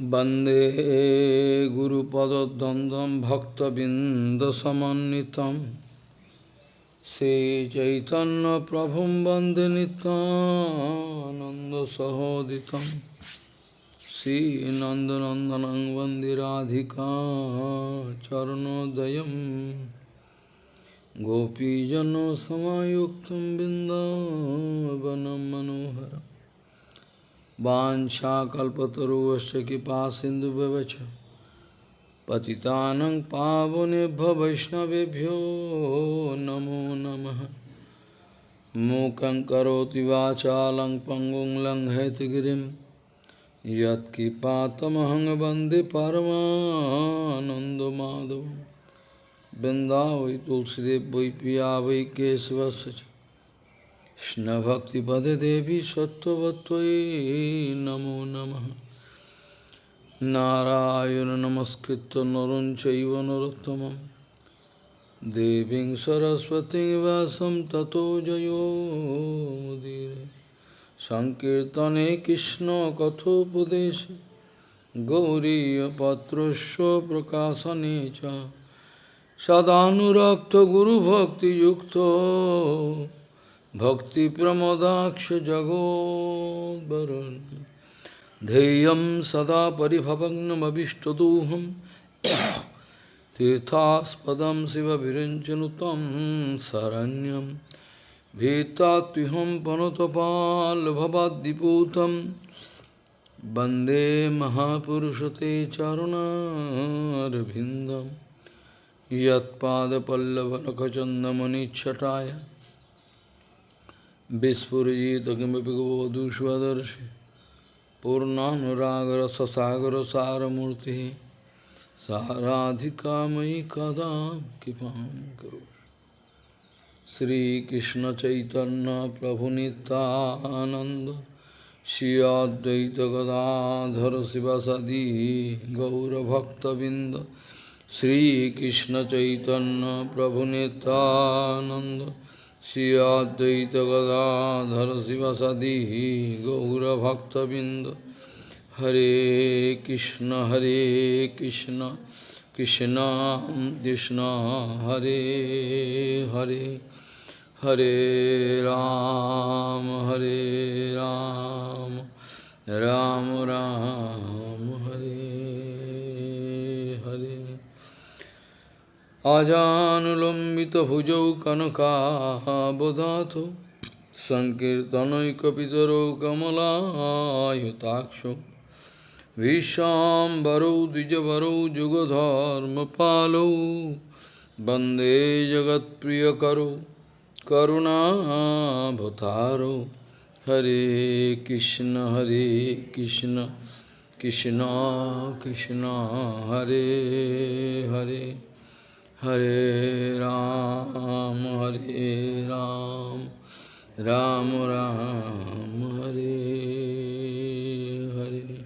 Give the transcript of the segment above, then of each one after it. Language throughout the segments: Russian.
वन्दे गुरुपदद्वन्द्वं भक्तबिन्दसमन्वितं श्रीचैतन्यप्रभुं वन्दे नितानन्दसहोदितं श्रीनन्दनन्दनं वन्दे राधिका चरणोदयं गोपीजनसमायुक्तं बिन्दावनं मनोहरम् वाञ्छाकल्पतरुश्च कृपा सिन्धुव्यवच पतितानं पावनेभ्य वैष्णवेभ्यो नमो नमः। मूकं करोति वाचालं पङ्गुं लङ्घयतगिरिं यत्कृपातमहं वंदे परमानन्दमाधवं। वृन्दावै तुलसीदेव वै पिया वै কৃষ্ণভক্তিপদে দেবী সত্যবত্যই নমো নম। নারায়ণ নমস্কৃত নরুণ চৈব নরোত্তম দেবী সরস্বতী বাসম ততো জয়োদীর সংকীর্তনে কৃষ্ণ কথোপদেশ গৌরীপত্রস্য প্রকাশনে চ। সদানুরক্ত গুরুভক্তিযুক্ত Bhakti Pramodaksha Jagod Varun Deyam Sada Paribhavagnam Abhishtaduham. Tirthaspadam Siva Virinchanutam Saranyam. Vetatiham Panotapal Bhavadiputam Bande Mahapurushate Charunarabhindam Yat Pada Pallavanakachandamani Chataya. Vispurjita kimapi gavadusvadarshi Purnanuragar sasagar saramurti Saradhika mai kada kipam karo Sri Krishna Chaitanya Prabhu Nityananda Shri Advaita Gadadhara Sivasadi Gaura Bhakta Sri Krishna Chaitanya Prabhu Nityananda Shri Advaita Gadadhara Sivasadi Gaura Bhakta Binda Hare Krishna Hare Krishna Krishna Krishna Hare Hare Hare Ram Hare Ram Ram Ram আজানুলম্বিত ভুজৌ কনকাবদাত সংকীর্তনৈকিতর কমলায়ুতাক্ষ বিশ্বাম্বরৌ দ্বিজবরৌ যুগধর্ম পালৌ বন্দে জগৎপ্রিয় করো করুণাভতারো হরে কৃষ্ণ হরে কৃষ্ণ কৃষ্ণ কৃষ্ণ হরে Hare Hare Ram, Hare Ram, Ram Ram, Hare Hare.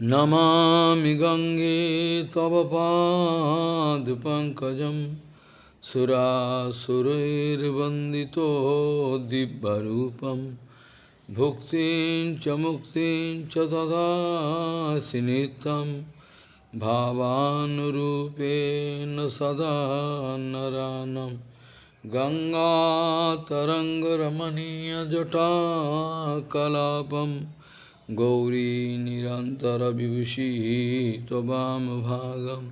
Namami Gange Tavapad, Pankajam Sura Surair Vandito Dibbarupam Bhuktin Chamuktin Chatada Sinitam भावानुरूपेण सदा नरानं गङ्गातरङ्गरमणीयजटाकलापं गौरी निरन्तरविभूषी त्ववामभागं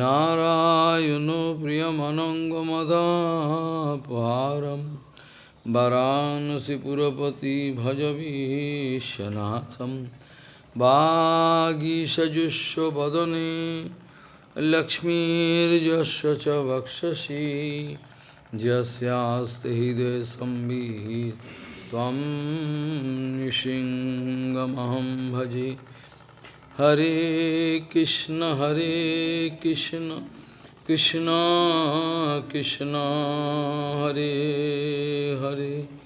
नारायणो प्रियमनङ्गमदापहारं वरानसिपुरपति भजवीशनाथम् वागीषजुष्वदने लक्ष्मीर्यस्य च वक्षसि। यस्यास्ति हृदय संवित् त्वं निशिङ्गमहं भजे। हरे कृष्ण हरे कृष्ण कृष्ण कृष्ण, हरे Hare.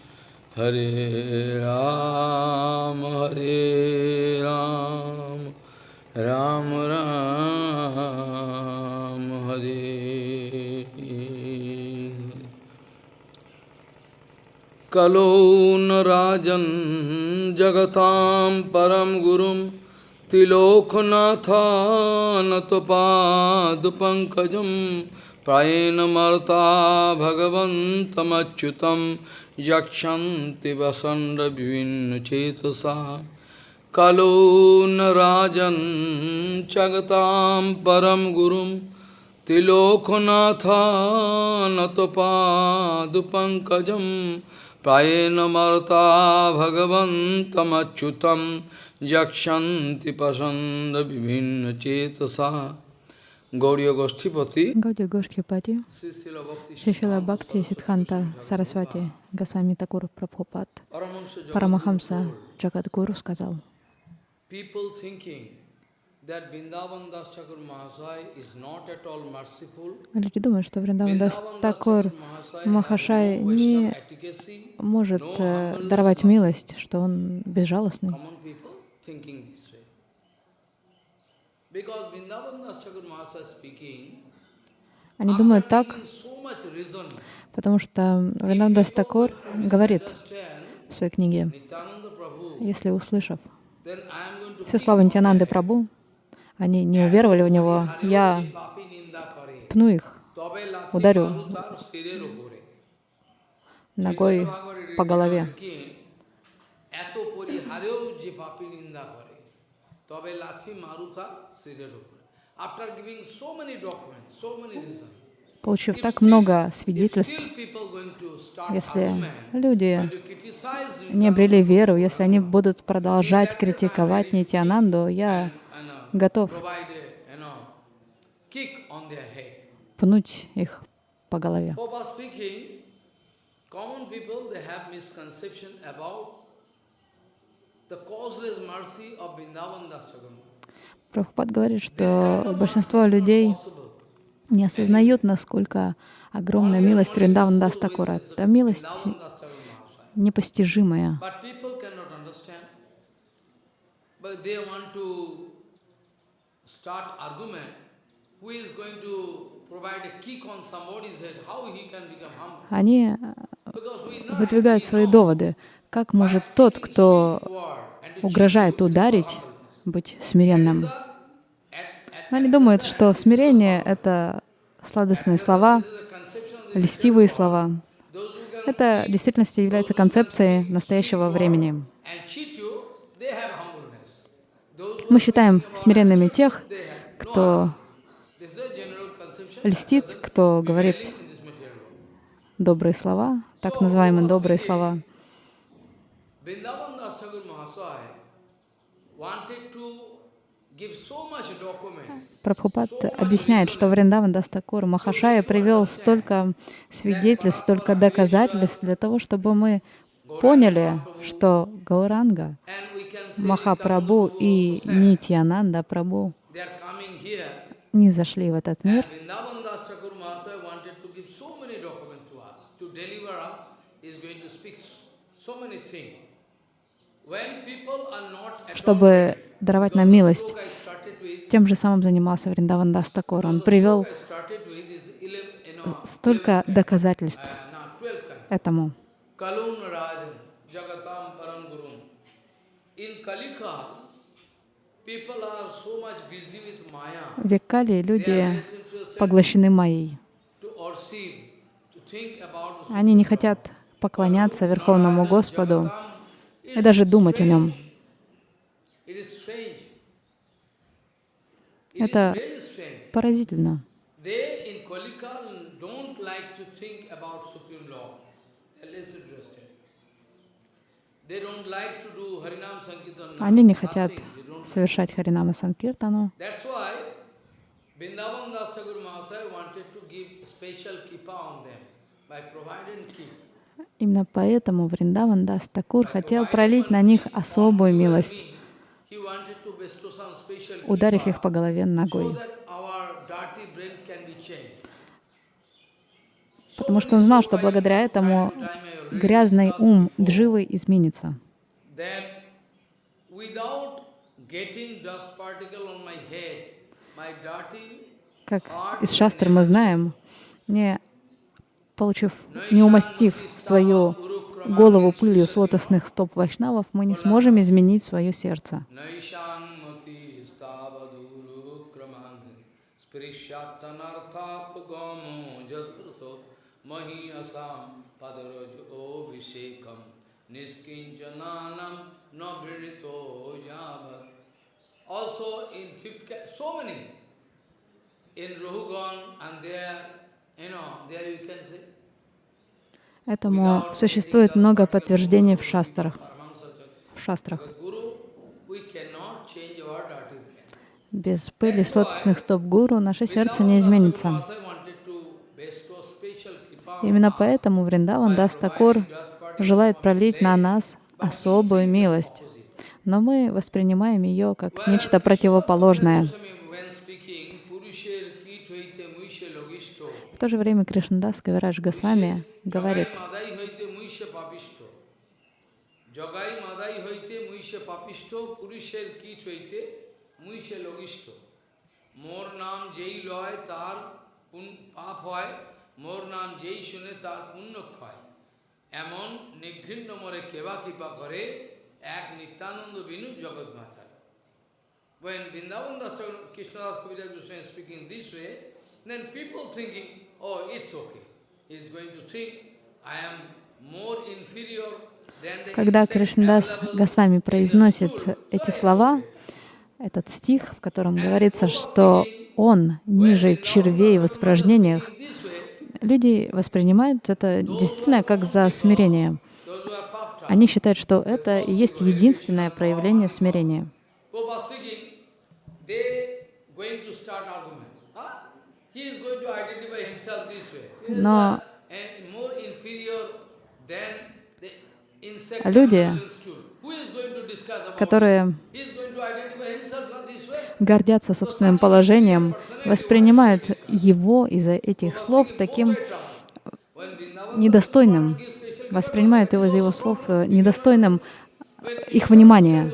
Hare Ram, Hare Ram, Ram Ram, Hare Kalo Narajan जगतां परं गुरुं तिलोकनाथानतपादपङ्कजं प्रायेण मर्ता भगवन्तमच्युतं यक्षन्ति वसण्डविभिन्नचेतसा कलो न राजन् जगतां परं गुरुं तिलोकनाथानतपादपङ्कजं प्रायेण मर्ता भगवन्तमच्युतं यक्षन्ति पसन्दविभिन्नचेतसा Гаудия Гоштхипати, Шишила Бхакти, Сидханта, Сарасвати, Госвами Такур Прабхупад, Парамахамса Джагадгуру сказал, Люди думают, что Вриндаван Дас Такур Махашай не может э, даровать милость, что он безжалостный. Они думают так, потому что Вриндаван Такур говорит в своей книге, если услышав все слова Нитянанды Прабу, они не уверовали в него, я пну их, ударю ногой по голове. Получив так много свидетельств, если люди не обрели веру, если они будут продолжать критиковать Нитянанду, я готов пнуть их по голове. Прабхупад говорит, что большинство людей не осознают, насколько огромная милость Вриндаван Дастакура. Это милость непостижимая. Они выдвигают свои доводы. Как может тот, кто угрожает ударить, быть смиренным? Они думают, что смирение — это сладостные слова, льстивые слова. Это в действительности является концепцией настоящего времени. Мы считаем смиренными тех, кто льстит, кто говорит добрые слова, так называемые добрые слова. Прабхупад объясняет, что Вриндаван Дастакур Махашая привел столько свидетельств, столько доказательств для того, чтобы мы поняли, что Гауранга, Махапрабху и Нитьянанда Прабху не зашли в этот мир, чтобы даровать нам милость. Тем же самым занимался Вриндаван Дастакур. Он привел столько доказательств этому. В Веккали люди поглощены майей. Они не хотят поклоняться Верховному Господу и даже думать о Нем. Это поразительно. Они не хотят совершать Харинама Санкиртану. Именно поэтому Вриндаван Дас Такур хотел пролить на них особую милость, ударив их по голове ногой. Потому что он знал, что благодаря этому грязный ум Дживы изменится. Как из шастр мы знаем, не получив, не умастив свою голову пылью с лотосных стоп вайшнавов, мы не сможем изменить свое сердце. In Rohugan and there, you know, there you can see. Этому существует много подтверждений в шастрах. В шастрах. Без пыли с лотосных стоп гуру наше сердце не изменится. Именно поэтому Вриндаван Дастакур желает пролить на нас особую милость, но мы воспринимаем ее как нечто противоположное. то же время Кришнадас Кавирадж Госвами говорит, মোর নাম যেই লয় তার পাপ হয় মোর নাম যেই শুনে তার পুণ্য ক্ষয় এমন নিঘৃণ্য মরে কেবা কৃপা করে এক নিত্যানন্দ বিনু জগৎ মাতার When Vrindavan Das Krishnadas Kaviraj Goswami is speaking this way, then people thinking, когда Кришнадас Госвами произносит эти слова, этот стих, в котором говорится, что он ниже червей в испражнениях, люди воспринимают это действительно как за смирение. Они считают, что это и есть единственное проявление смирения. Но люди, которые гордятся собственным положением, воспринимают его из-за этих слов таким недостойным, воспринимают его из-за его слов недостойным их внимания.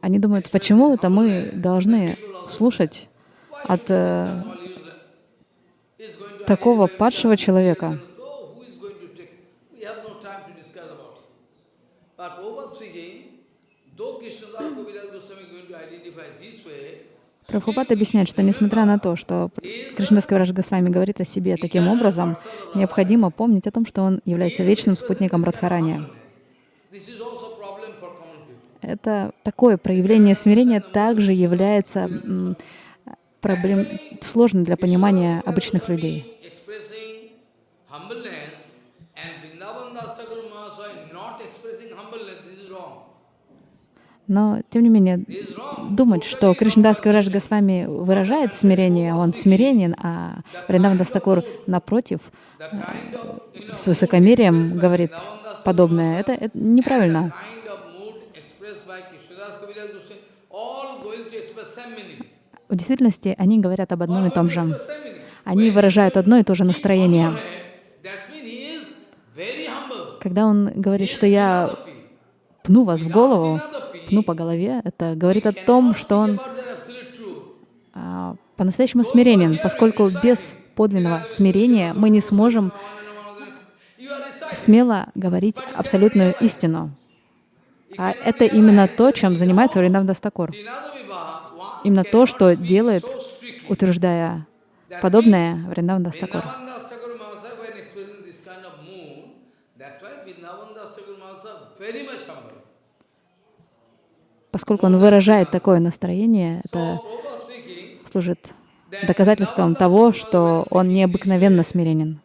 Они думают, почему это мы должны слушать от э, такого падшего человека. Прабхупад объясняет, что несмотря на то, что Кришнадас Кавирадж Госвами говорит о себе таким образом, необходимо помнить о том, что он является вечным спутником Радхарани. Это такое проявление смирения также является проблем, сложным для понимания обычных людей. Но, тем не менее, думать, что Кришнадас Кавирадж Госвами выражает смирение, он смиренен, а Вриндаван Дастакур, напротив, с высокомерием говорит подобное, это, это неправильно. В действительности они говорят об одном и том же. Они выражают одно и то же настроение. Когда он говорит, что я пну вас в голову, пну по голове, это говорит о том, что он а, по-настоящему смиренен, поскольку без подлинного смирения мы не сможем смело говорить абсолютную истину. А это именно то, чем занимается Вриндаван Дас Тхакур. Именно то, что делает, утверждая подобное Вриндаван Дас Тхакур. Поскольку он выражает такое настроение, это служит доказательством того, что он необыкновенно смиренен.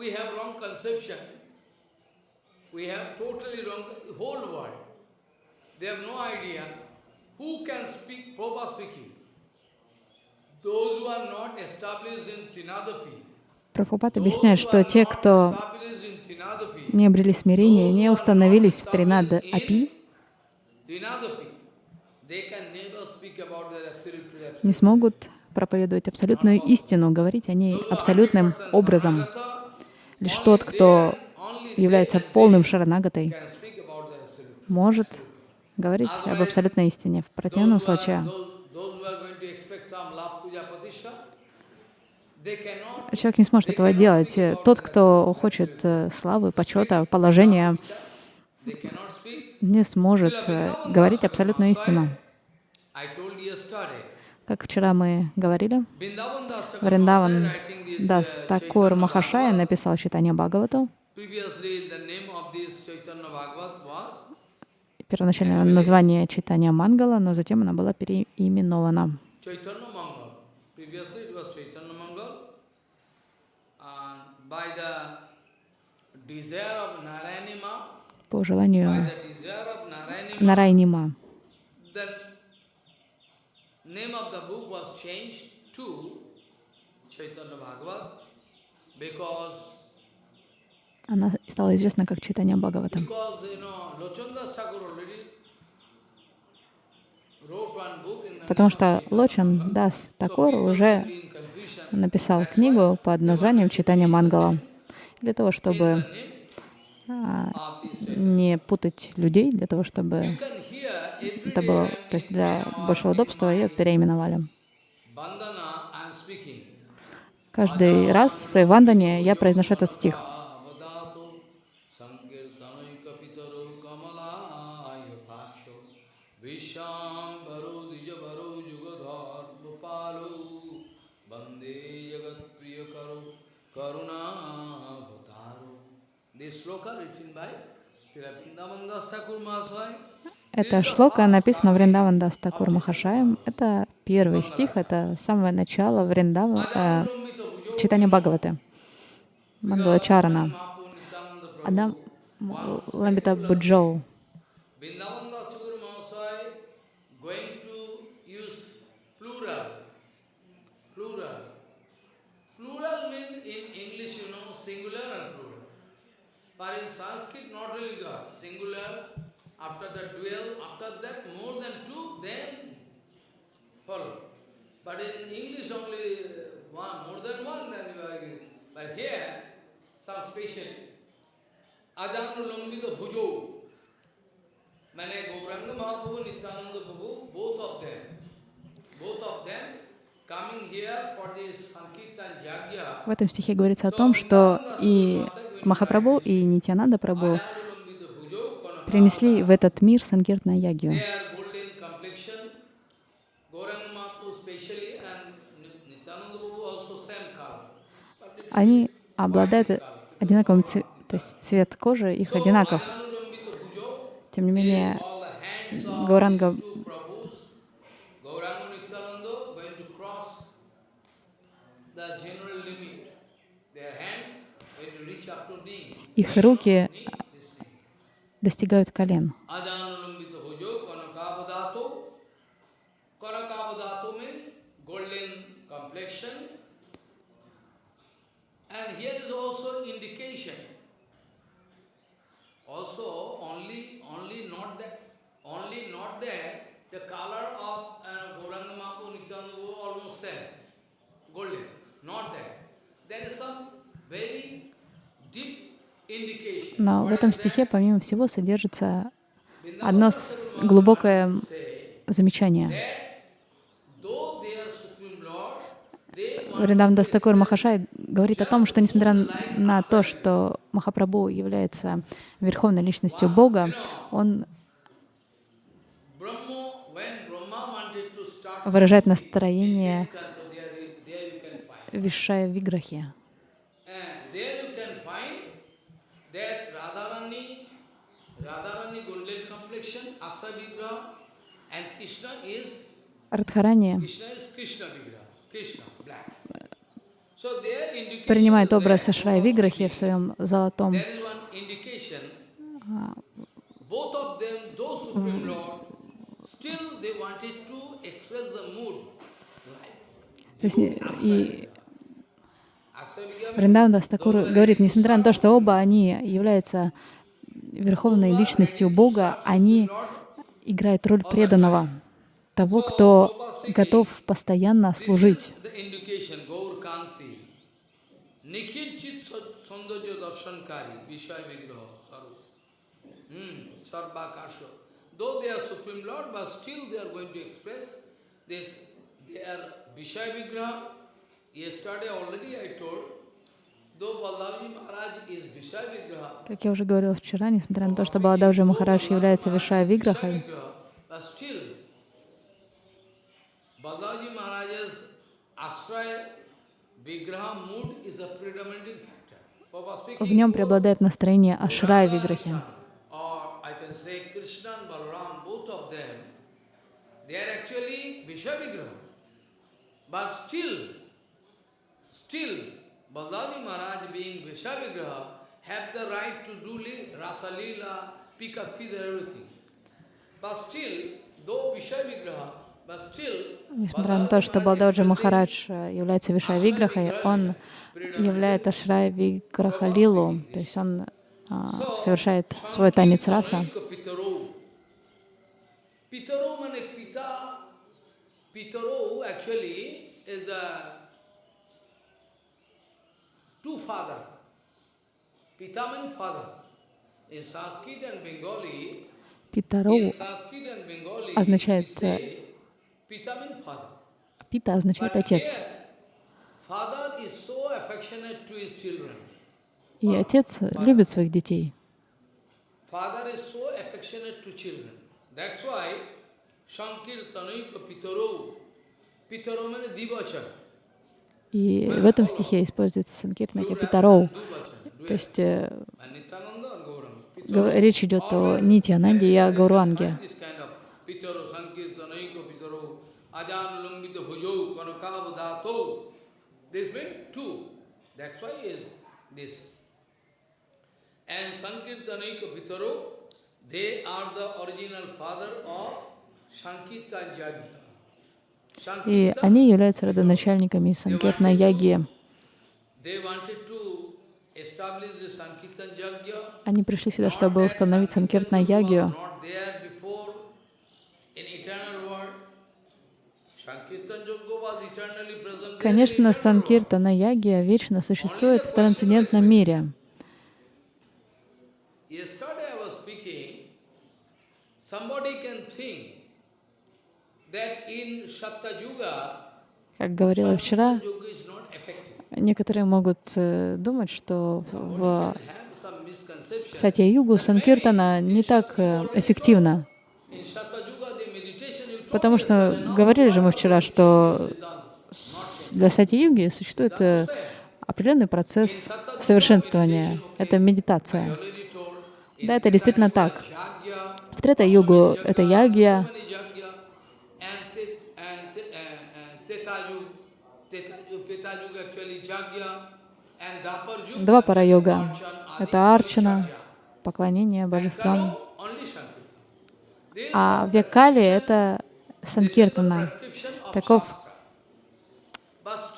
We have wrong conception. We have totally wrong, whole world. They have no idea who can speak, Prabhupada speaking. Those who are not established in Trinadapi, Прабхупад объясняет, что те, кто не обрели смирение, не установились в Тринад Апи, не смогут проповедовать абсолютную истину, говорить о ней абсолютным образом. Лишь тот, кто является полным шаранагатой, может говорить об абсолютной истине. В противном случае человек не сможет этого делать. Тот, кто хочет э, славы, почета, положения, не сможет э, говорить абсолютную истину. Как вчера мы говорили, Вриндаван Дас Такур Махашая написал читание Бхагавату. Первоначальное название читания Мангала, но затем она была переименована. По желанию Нарайнима. Name of the book was changed to Chaitanya Bhagavat because она стала известна как читание Бхагавата. Потому что Лочан Дас Такур уже написал книгу под названием «Читание Мангала» для того, чтобы а, не путать людей, для того, чтобы это было, то есть для большего удобства ее переименовали. Каждый раз в своей вандане я произношу этот стих. Эта шлока написана Вриндаван Дастакур Махашаем. Это первый стих, это самое начало Вриндава, э, читания Бхагаваты, Мангала Чарана. Адам Ламбита Буджоу. But in Sanskrit, not really God, singular, after the dual, after that more than two, then follow. But in English only one, more than one, then you are But here, some special. Ajanu Lambita Bhujo. Mane Gauranga Mahaprabhu, Nityananda Prabhu, both of them, both of them В этом стихе говорится о том, что и Махапрабху, и Нитянанда Прабху принесли в этот мир Санкиртна Ягью. Они обладают одинаковым цветом, то есть цвет кожи их одинаков. Тем не менее, Гауранга их руки достигают колен. Uh, deep Но в этом стихе, помимо всего, содержится одно глубокое замечание. Вриндаван Дастакур Махашай говорит о том, что несмотря на то, что Махапрабху является верховной личностью Бога, он выражает настроение Вишая Виграхи. Радхарани принимает образ Ашрай Виграхи в своем золотом. то есть, и Вриндаван Дастакур говорит, несмотря на то, что оба они являются верховной личностью Бога, они играют роль преданного, того, кто готов постоянно служить. Hmm, Как я уже говорила вчера, несмотря на то, что Балададжи Махарадж является Вишая Виграхой, в нем преобладает настроение Ашрая Виграхи. still, Balaji Maharaj being Vishya Vigraha, have the right to do Rasa Leela, Pika Feather, everything. But still, though Vishya Vigraha, but still, Несмотря на то, что Балдаджи Махарадж э, является Вишая Виграхой, он являет Ашрая Виграха Лилу, то есть он а, совершает свой танец раса. Pitaro. Pitaro means Pita. Pitaro actually is a two father. Pita means father. In Sanskrit and Bengali, Питароу, in Sanskrit and Bengali, означает. Пита означает отец. И отец любит своих детей. Father is so affectionate to children. That's why Sankirtanaika Pitaro. Pitaro means Divacha. И в этом стихе используется санкиртнака Питароу. Duvacha. То есть э, речь идет о Нити Ананде и о Гауранге. They are the original father of Sankirtan Jagya. И они являются родоначальниками Санкиртна Яги. Они пришли сюда, чтобы установить Санкиртна in Конечно. Санкиртана Ягия вечно существует в трансцендентном мире. Somebody can think that in Satta Yuga, Как говорила вчера, некоторые могут э, думать, что в. Сатья-югу Санкиртана не так э, эффективно. Потому что говорили же мы вчера, что для Сатья-юги существует э, определенный процесс совершенствования. Это медитация. Да, это действительно так. В Трета-югу это ягья, many Jagya, and Tet- and Te- and- and Teta Yuga, Teta Yuga, Peta Yuga actually Jagya, and Dapar Yuga, два пара-йога. Archan, Adi, Это арчана, поклонение божествам. А в Векале это Санкиртана. Таков,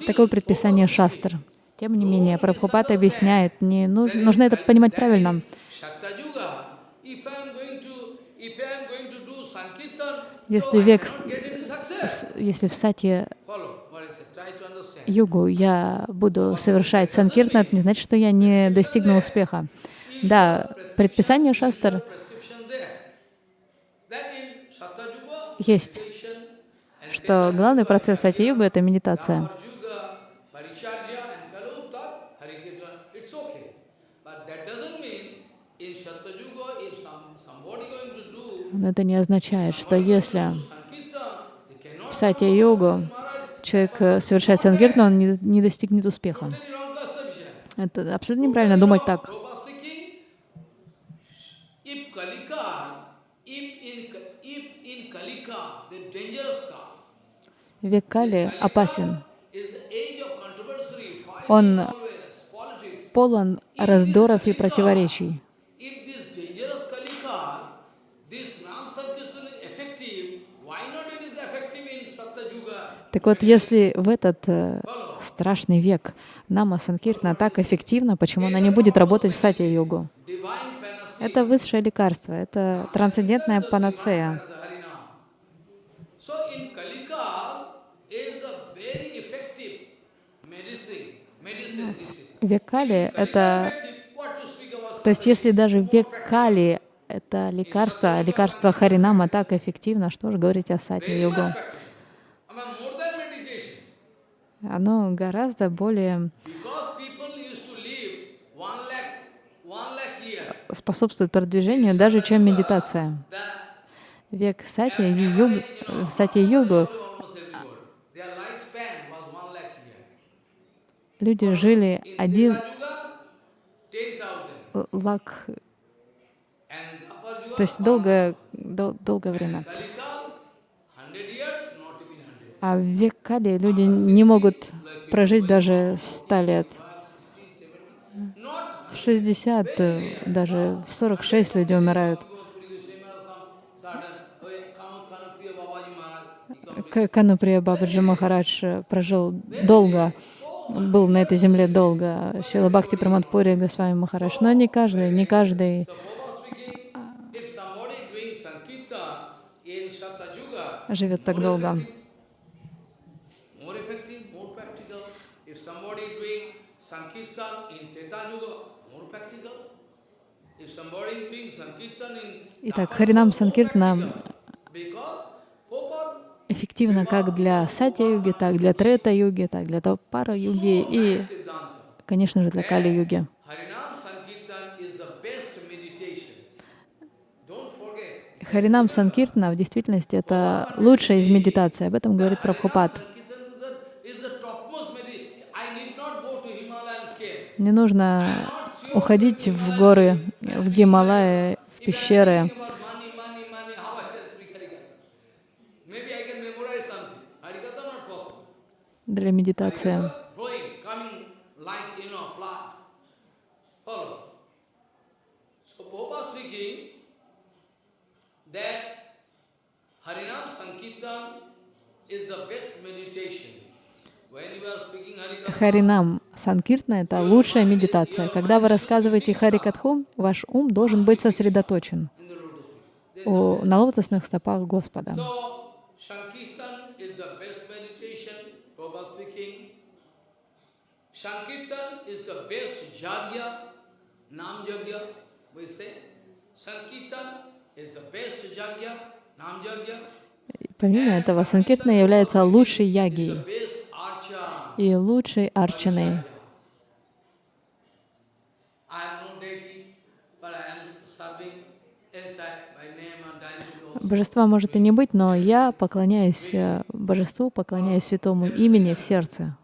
таково предписание шастр. Тем не менее, Прабхупад объясняет, не нужно, нужно это понимать правильно. Если век Если в сати югу я буду совершать санкиртан, это не значит, что я не достигну успеха. Да, предписание шастр есть, что главный процесс сати-юга — это медитация. Но это не означает, что если в сати-югу человек э, совершает санкиртан, он не, не достигнет успеха. Это абсолютно неправильно думать так. Век Кали опасен. Он полон раздоров и противоречий. If this dangerous Kalika, this non-Sankirtan is effective, why not it is effective in Satta Yuga? Так вот, если в этот э, страшный век Нама Санкиртна так эффективна, почему она не будет работать в? Divine panacea Это высшее лекарство, это трансцендентная панацея. Век Кали — это... То есть если даже век Кали — это лекарство, а лекарство Харинама так эффективно, что же говорить о Сати-йогу? Оно гораздо более способствует продвижению даже, чем медитация. Век Сати-йогу, сати люди жили один лак, то есть долгое, дол, долгое время. А в век Кали люди не могут прожить даже 100 лет. В 60, даже в 46 люди умирают. Кануприя Бабаджи Махарадж прожил долго был на этой земле долго, Шила Бхакти Прамадпури Госвами Махараш, но не каждый, не каждый живет так долго. Итак, Харинам Санкиртна эффективно как для сатья-юги, так для трета-юги, так для пара-юги и, конечно же, для кали-юги. Харинам Санкиртна в действительности это лучшая из медитаций. Об этом говорит Прабхупад. Не нужно уходить в горы, в Гималаи, в пещеры, для медитации. Харинам Санкиртна — это лучшая медитация. Когда вы рассказываете Харикатху, ваш ум должен быть сосредоточен на лотосных стопах Господа. Sankirtan is the best jagya, nam jagya, we say. Sankirtan is the best jagya, nam jagya. Помимо этого, Санкиртна является лучшей ягией и лучшей арчаной. Божества может и не быть, но я поклоняюсь э, Божеству, поклоняюсь святому имени в сердце.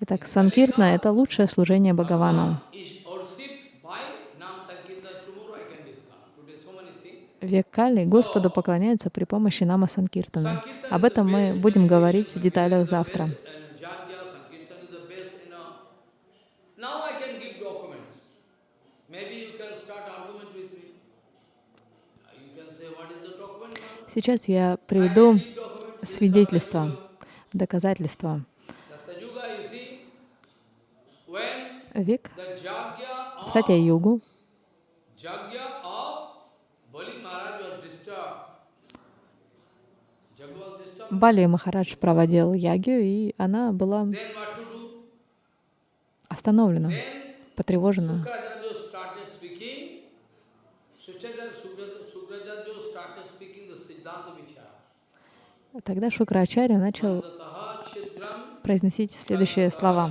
Итак, Санкиртна — это лучшее служение Бхагавану. Век Кали Господу поклоняется при помощи Нама Санкиртана. Об этом мы будем говорить в деталях завтра. Сейчас я приведу свидетельство, доказательство. Век в Сатя-югу Бали Махарадж проводил ягию, и она была остановлена, потревожена. Тогда Шукрачаря начал произносить следующие слова.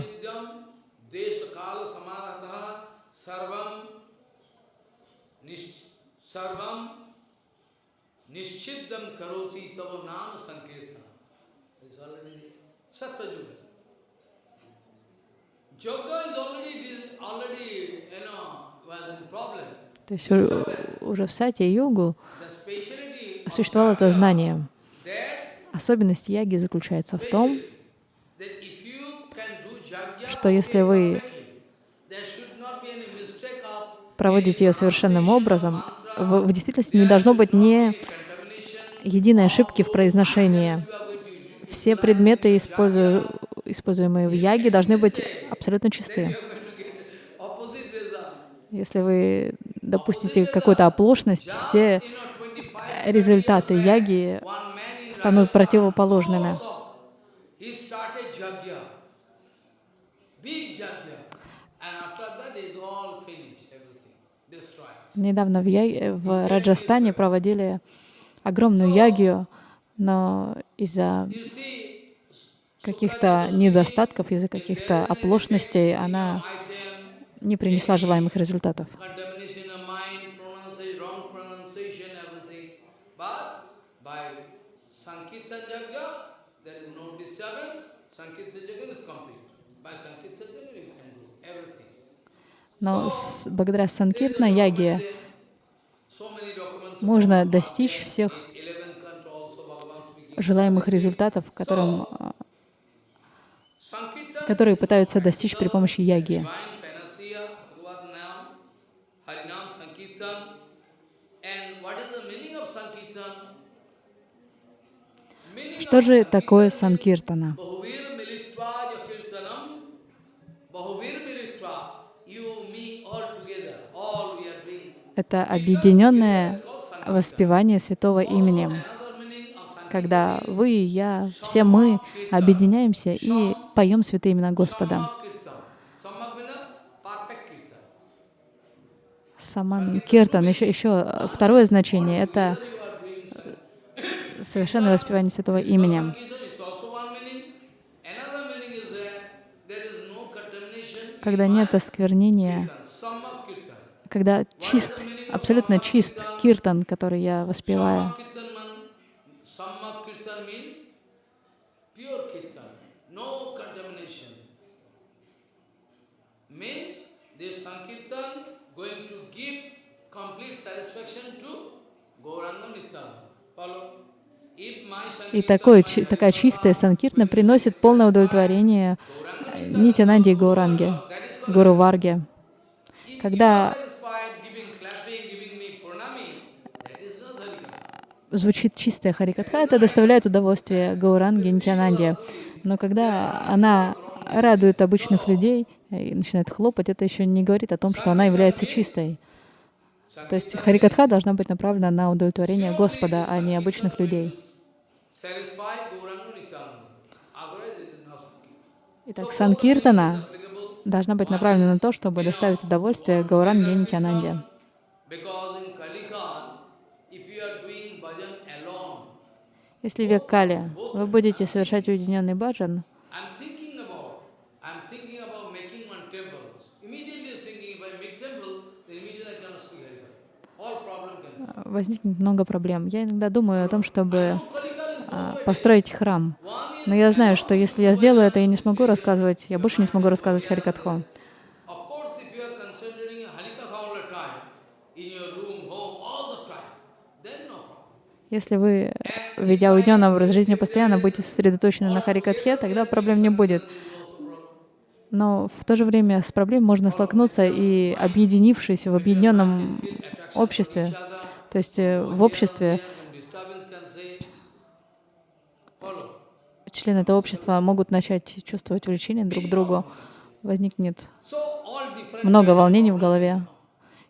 Nishchiddam karoti tava nama sankirtana. It's already problem. То есть уже в сати йогу существовало это знание. Особенность яги заключается в том, что если вы проводите ее совершенным образом, в, в действительности не должно быть ни единой ошибки в произношении. Все предметы, используемые в яге, должны быть абсолютно чистые. Если вы допустите какую-то оплошность, все результаты яги станут противоположными. Недавно в, я... в Раджастане проводили огромную ягию, но из-за каких-то недостатков, из-за каких-то оплошностей она не принесла желаемых результатов. Но с, благодаря Санкиртна яге можно достичь всех желаемых результатов, которым, которые пытаются достичь при помощи яги. Что же такое санкиртана? Это объединенное воспевание святого имени, когда вы я, все мы объединяемся и поем святые имена Господа. Саман Киртан, еще, еще второе значение — это совершенное воспевание святого имени. Когда нет осквернения, когда чист, абсолютно чист киртан, который я воспеваю. И такое, такая чистая санкиртна приносит полное удовлетворение Нитянанде и Гауранге, Гуру Варге. Когда звучит чистая Харикатха, это доставляет удовольствие Гауранге Нитянанде. Но когда она радует обычных людей и начинает хлопать, это еще не говорит о том, что она является чистой. То есть Харикатха должна быть направлена на удовлетворение Господа, а не обычных людей. Итак, Санкиртана должна быть направлена на то, чтобы доставить удовольствие Гауранге Нитянанде. Если век Кали, вы будете совершать уединенный баджан, возникнет много проблем. Я иногда думаю о том, чтобы а, построить храм. Но я знаю, что если я сделаю это, я не смогу рассказывать, я больше не смогу рассказывать Харикатху. Если вы, ведя уединенный образ жизни, постоянно будете сосредоточены на Харикатхе, тогда проблем не будет. Но в то же время с проблемой можно столкнуться и объединившись в объединенном обществе, то есть э, в обществе члены этого общества могут начать чувствовать влечение друг к другу, возникнет много волнений в голове.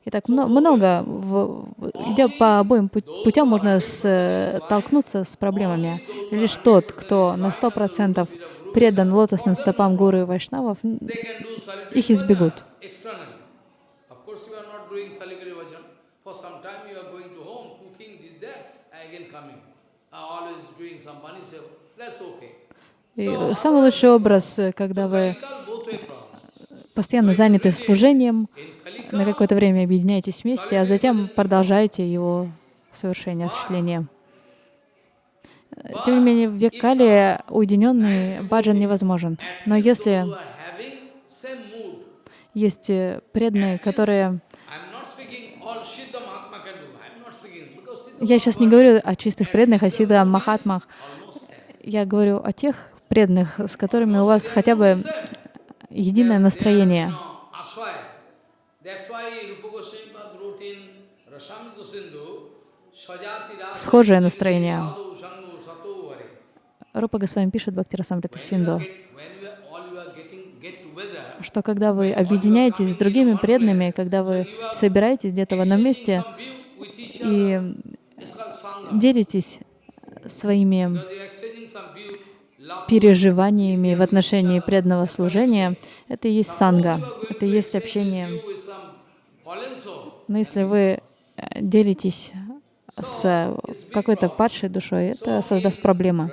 Итак, много, в, идя по обоим путям, можно столкнуться с проблемами. Лишь тот, кто на сто процентов предан лотосным стопам гуру и вайшнавов, их избегут. И самый лучший образ, когда вы постоянно заняты служением, на какое-то время объединяетесь вместе, а затем продолжаете его совершение, осуществление. Тем не менее, в век Кали уединенный баджан невозможен. Но если есть преданные, которые... Я сейчас не говорю о чистых преданных, о сида махатмах. Я говорю о тех преданных, с которыми у вас хотя бы единое настроение. Схожее настроение. Рупа Госвами пишет Бхактира Самрита Синду. что когда вы объединяетесь с другими преданными, когда вы собираетесь где-то в одном месте и делитесь своими переживаниями в отношении преданного служения, это и есть санга, это и есть общение. Но если вы э, делитесь с какой-то падшей душой, это создаст проблемы.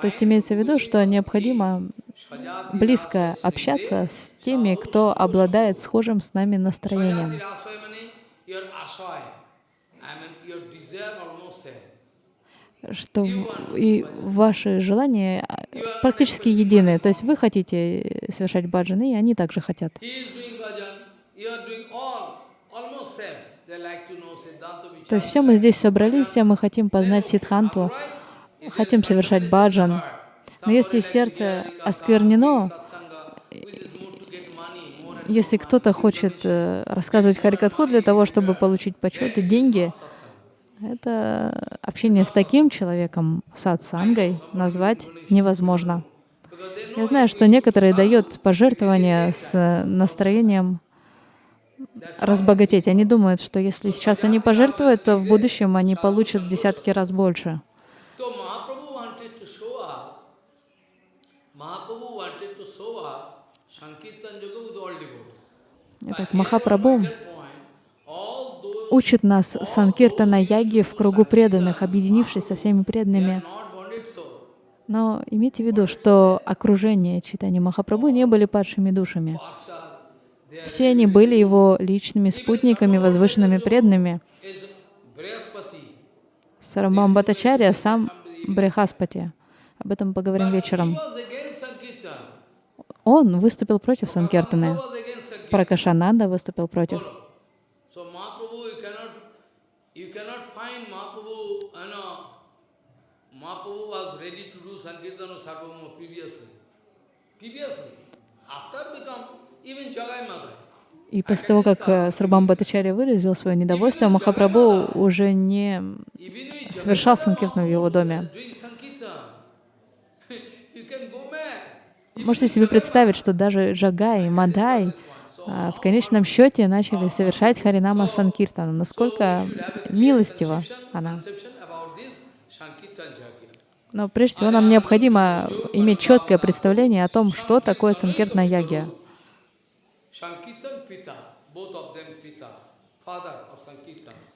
То есть имеется в виду, что необходимо близко общаться с теми, кто обладает схожим с нами настроением. Что и ваши желания практически едины. То есть вы хотите совершать баджаны, и они также хотят. То есть все мы здесь собрались, все мы хотим познать Сидханту, хотим совершать баджан. Но если сердце осквернено, если кто-то хочет э, рассказывать Харикатху для того, чтобы получить почет и деньги, это общение с таким человеком, сатсангой, назвать невозможно. Я знаю, что некоторые дают пожертвования с настроением разбогатеть. Они думают, что если сейчас они пожертвуют, то в будущем они получат десятки раз больше. Итак, Махапрабху учит нас санкиртана яги в кругу преданных, объединившись со всеми преданными. Но имейте в виду, что окружение читания Махапрабху не были падшими душами. Все они были его личными спутниками, возвышенными преданными. Сарамбам Бхаттачарья сам Брехаспати. Об этом поговорим вечером. Он выступил против Санкиртаны. Пракашананда выступил против. Mahaprabhu was ready to do Sankirtana Sarvabhauma previously. Previously, after become even Jagai Madai. И после того, как э, Сарбам Бхаттачарья выразил свое недовольство, Махапрабху уже не совершал санкиртну в его доме. Можете себе представить, что даже Джагай, Мадай а, в конечном счете начали совершать Харинама Санкиртану. Насколько милостива она. Но прежде всего нам необходимо иметь четкое представление о том, что такое Санкиртна Ягья.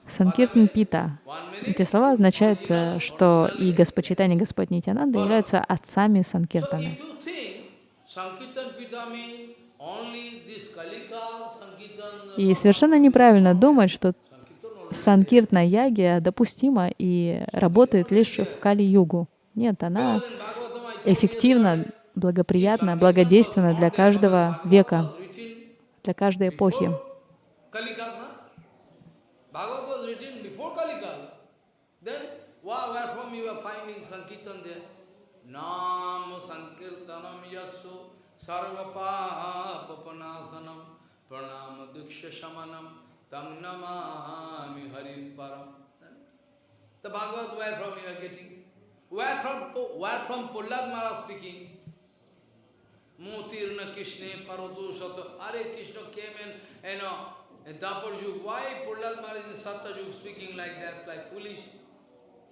Санкиртан Пита. Эти слова означают, э, что и Господь и Господь Нитянанда являются отцами Санкиртана. И совершенно неправильно думать, что Санкиртна Ягия допустима и работает лишь в Кали-югу. Нет, она эффективна, благоприятна, благодейственна для каждого века, для каждой эпохи. Pranama Diksha Shamanam Tam Namami Harim Param. The Bhagavad, where from you are getting? Where from, where from Prahlad Maharaj speaking? Motirna Krishna Parotu Sato. Are Krishna came in, you know, in Dapur Yug. Why Prahlad Maharaj in Satta Yug speaking like that, like foolish?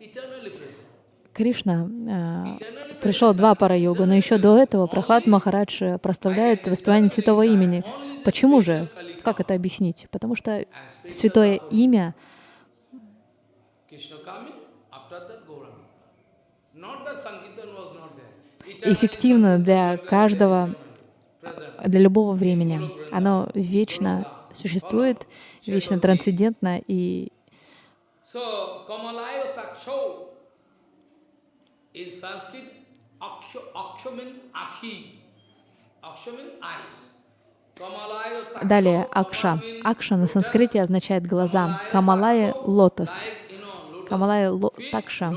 Eternally present. Кришна э, пришел два пара йога, но еще до этого Прохлад Махарадж проставляет воспевание святого имени. Почему же? Как это объяснить? Потому что святое имя эффективно для каждого, для любого времени. Оно вечно существует, вечно трансцендентно и Далее Акша. Акша на санскрите означает глаза. Камалая — лотос. Камалая — такша.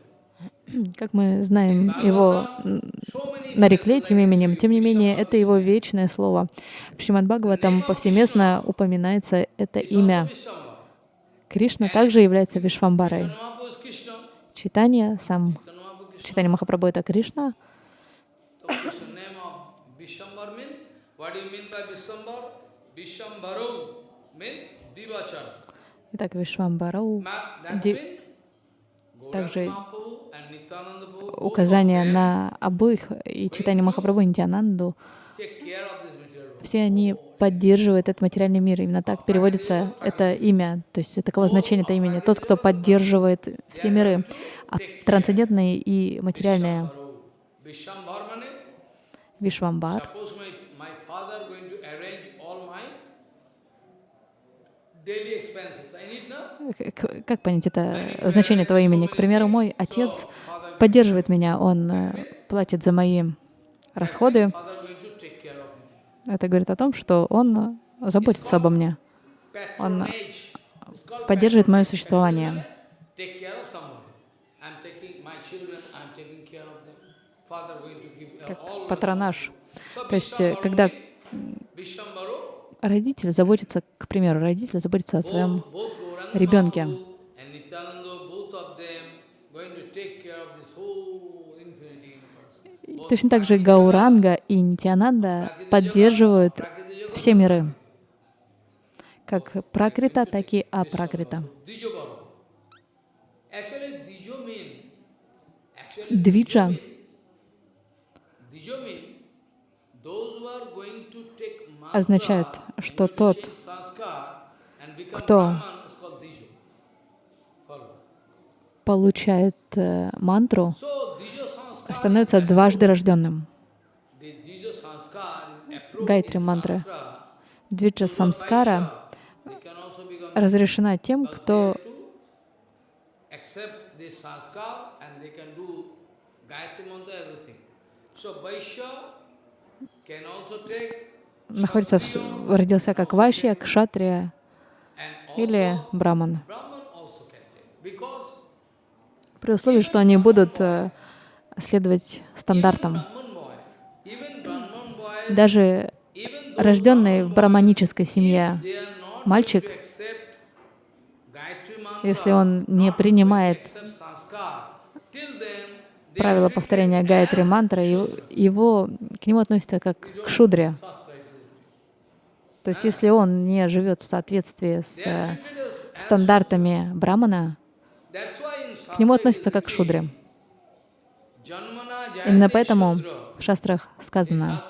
Как мы знаем, его нарекли этим именем, тем не менее, это его вечное слово. В Шримад Бхагаватам повсеместно упоминается это имя. Кришна также является Вишвамбарой. Читание, сам читание Махапрабху — это Кришна. Итак, Вишвамбарау также указание на обоих и читание Махапрабху и Нитянанду. Все они поддерживают этот материальный мир. Именно так переводится это имя. То есть таково значение это имени. Тот, кто поддерживает все миры, а трансцендентные и материальные. Вишвамбар. Как понять это значение этого имени? К примеру, мой отец поддерживает меня, он э, платит за мои расходы. Это говорит о том, что он заботится обо мне. Он поддерживает мое существование. Как патронаж. То есть, э, когда родитель заботится, к примеру, родитель заботится о своем ребенке. Точно так же Гауранга и Нитянанда поддерживают все миры, как пракрита, так и апракрита. Двиджа. означает, что тот, кто получает э, мантру, становится дважды рожденным. Гайтри мантра. Двиджа самскара разрешена тем, кто находится в, родился как вайшья, кшатрия или браман. При условии, что они будут э, следовать стандартам. Даже рожденный в браманической семье мальчик, если он не принимает правила повторения гайатри мантры, его, к нему относятся как к шудре. То есть если он не живет в соответствии с э, стандартами брамана, к нему относятся как к шудре. Именно поэтому в шастрах сказано,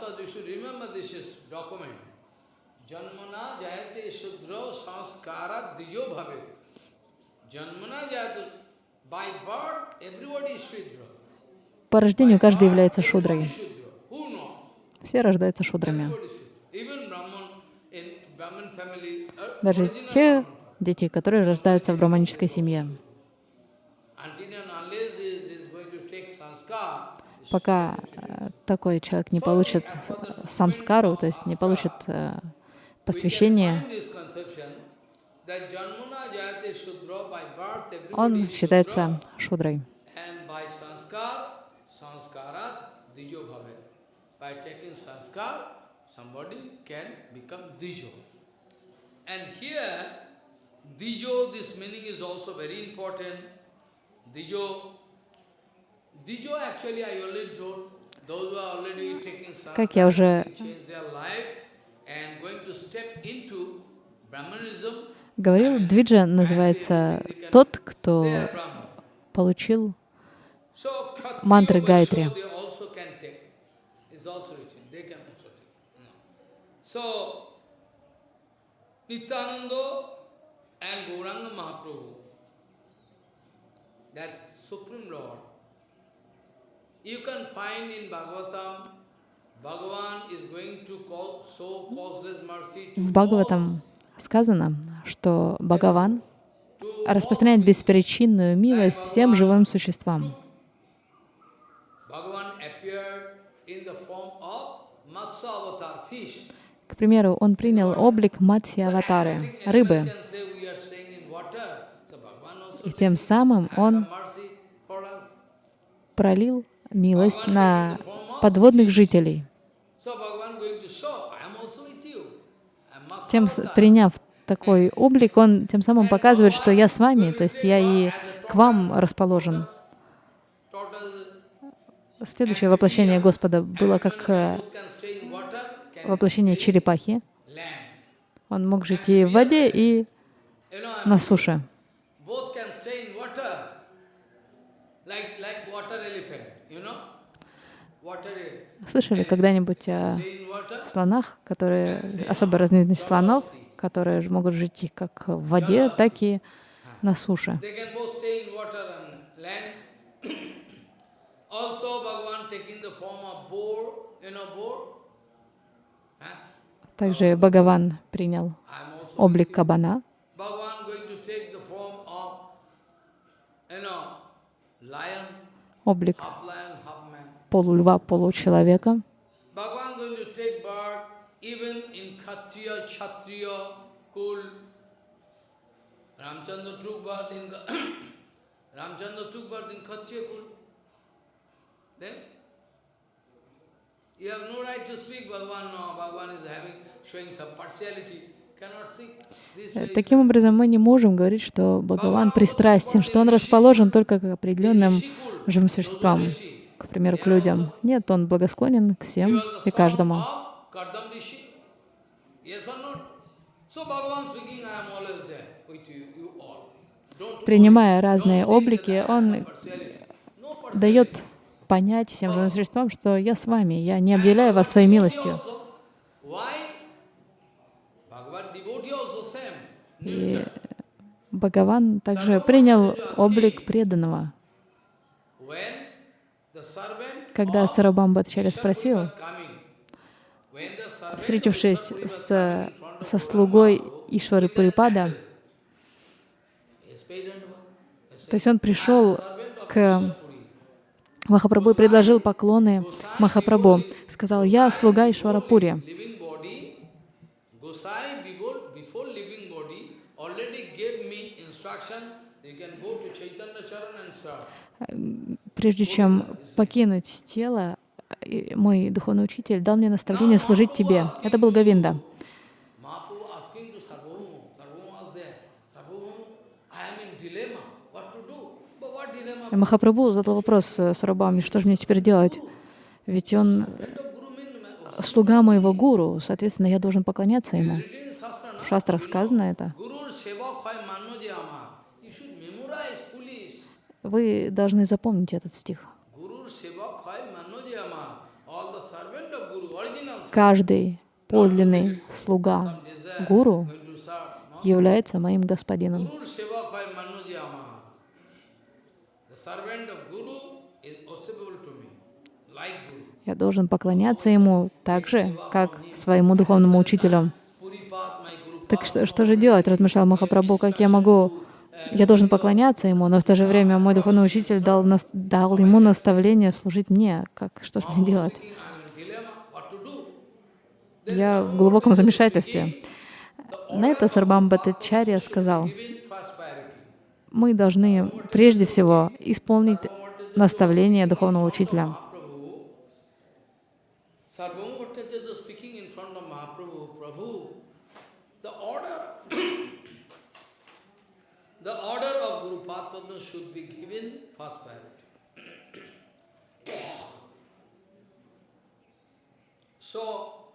по рождению каждый является шудрой. Все рождаются шудрами. Даже те дети, которые рождаются в браманической семье. Пока э, такой человек не получит самскару, то есть не получит э, посвящение, он считается шудрой. And here, dijo, this meaning is also very important. Dijo, dijo actually I already told, those who are already taking как я уже говорил, двиджа называется тот, кто получил мантры Гайтри. So, Nityananda and Gauranga Mahaprabhu, that's Supreme Lord. You can find in Bhagavatam, Bhagavan is going to call, show causeless mercy to В Бхагаватам сказано, что Бхагаван распространяет беспричинную милость всем живым существам. К примеру, он принял облик Матси Аватары, рыбы, и тем самым он пролил милость на подводных жителей. Тем, приняв такой облик, он тем самым показывает, что я с вами, то есть я и к вам расположен. Следующее воплощение Господа было как э, воплощение черепахи. Он мог жить и в воде, и на суше. Слышали когда-нибудь о слонах, которые, особо разновидность слонов, которые могут жить как в воде, так и на суше? Также Бхагаван принял облик кабана. Облик полульва, получеловека. Ramchandra took birth in Ramchandra took birth in Kshatriya Kul. Then Таким образом, мы не можем говорить, что Бхагаван пристрастен, что он расположен только к определенным живым существам, к примеру, к людям. Нет, он благосклонен к всем и каждому. Принимая разные облики, он дает понять всем живым существам, что я с вами, я не объявляю вас своей милостью. И Бхагаван также принял облик преданного. Когда Сарабамбатчаря спросил, встретившись с, со слугой Ишвары Пурипада, то есть он пришел к Махапрабху предложил поклоны Махапрабху. Сказал, я слуга Ишварапури. Прежде чем покинуть тело, мой духовный учитель дал мне наставление служить тебе. Это был Гавинда. Махапрабху задал вопрос э, Сарабами, что же мне теперь делать? Ведь он слуга моего гуру, соответственно, я должен поклоняться ему. В шастрах сказано это. Вы должны запомнить этот стих. Каждый подлинный слуга гуру является моим господином. Я должен поклоняться ему так же, как своему духовному учителю. Так что, что же делать, размышлял Махапрабху, как я могу, я должен поклоняться ему, но в то же время мой духовный учитель дал, дал ему наставление служить мне. Как, что же мне делать? Я в глубоком замешательстве. На это Сарбам Бхаттачарья сказал, мы должны прежде всего исполнить наставление духовного учителя. So,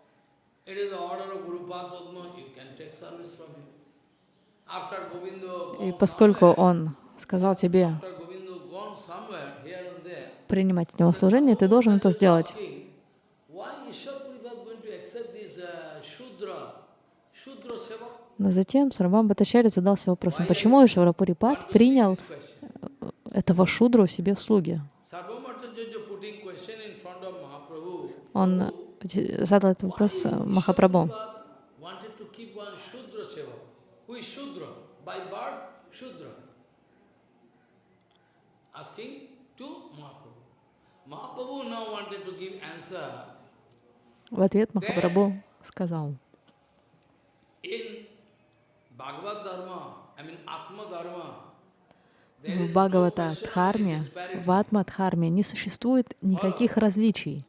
it is the order of Guru Padma, you can take service from him. И поскольку он сказал тебе принимать от него служение, ты должен это сделать. Но затем Сарвам Батачари задался вопросом, почему Ишварапурипад принял этого шудру себе в слуги? Он задал этот вопрос Махапрабху. В ответ Махапрабху сказал, в Бхагавата Дхарме, в Атма Дхарме не существует никаких различий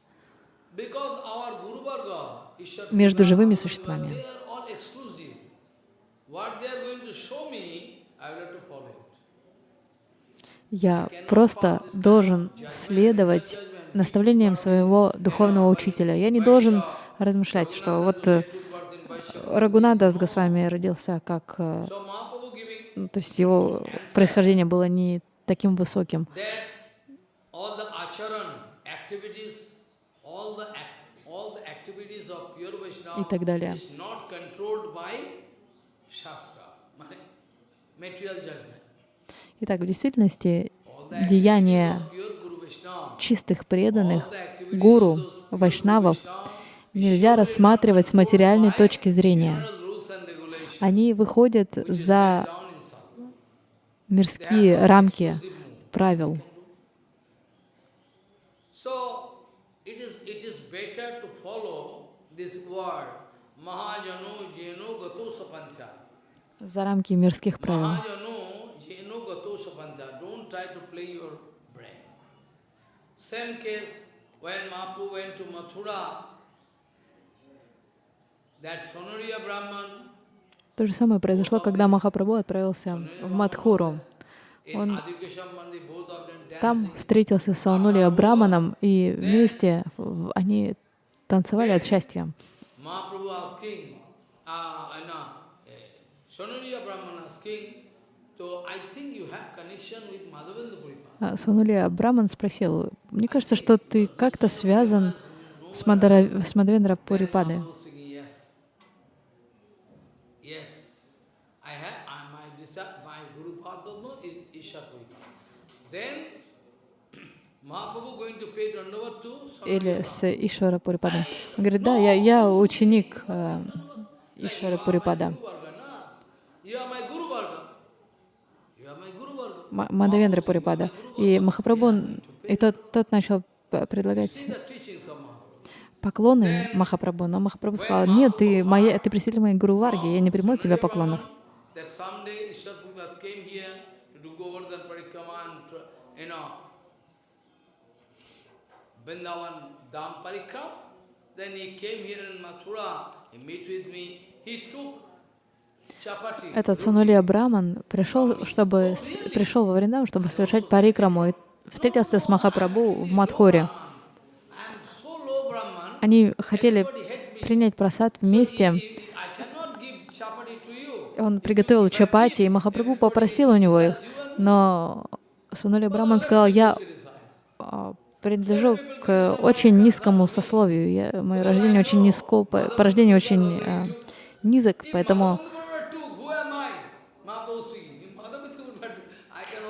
между живыми существами. Я просто должен следовать наставлениям своего духовного учителя. Я не должен размышлять, что вот э, Рагунада с Госвами родился как... Э, ну, то есть его происхождение было не таким высоким. И так далее. Итак, в действительности деяния чистых преданных, гуру, вайшнавов нельзя рассматривать с материальной точки зрения. Они выходят за мирские рамки правил. За рамки мирских правил. Same case when Mahaprabhu went to Mathura, that Sonoriya Brahman, то же самое произошло, когда Махапрабху отправился в Мадхуру. Он там встретился с Саунулия Браманом, и вместе они танцевали от счастья. Сванулия Браман спросил, мне кажется, что ты как-то связан с, Мадара, с Мадавендра Пурипадой. Или с Ишвара Пурипадом. Он говорит, да, я, я ученик э, Ишвара Пурипада. Мадавендра Пурипада. И Махапрабху, и тот, тот начал предлагать поклоны Махапрабху, но Махапрабху сказал, нет, ты, моя, ты представитель моей Гуру Варги, я не приму от тебя поклонов. He took этот Санулия Браман пришел, чтобы, пришел во Вриндаван, чтобы совершать парикраму, и встретился с Махапрабху в Мадхоре. Они хотели принять просад вместе. Он приготовил чапати, и Махапрабху попросил у него их, но Сунули Браман сказал, я а, принадлежу к очень низкому сословию, я, мое рождение очень низко, по рождению очень а, низок, поэтому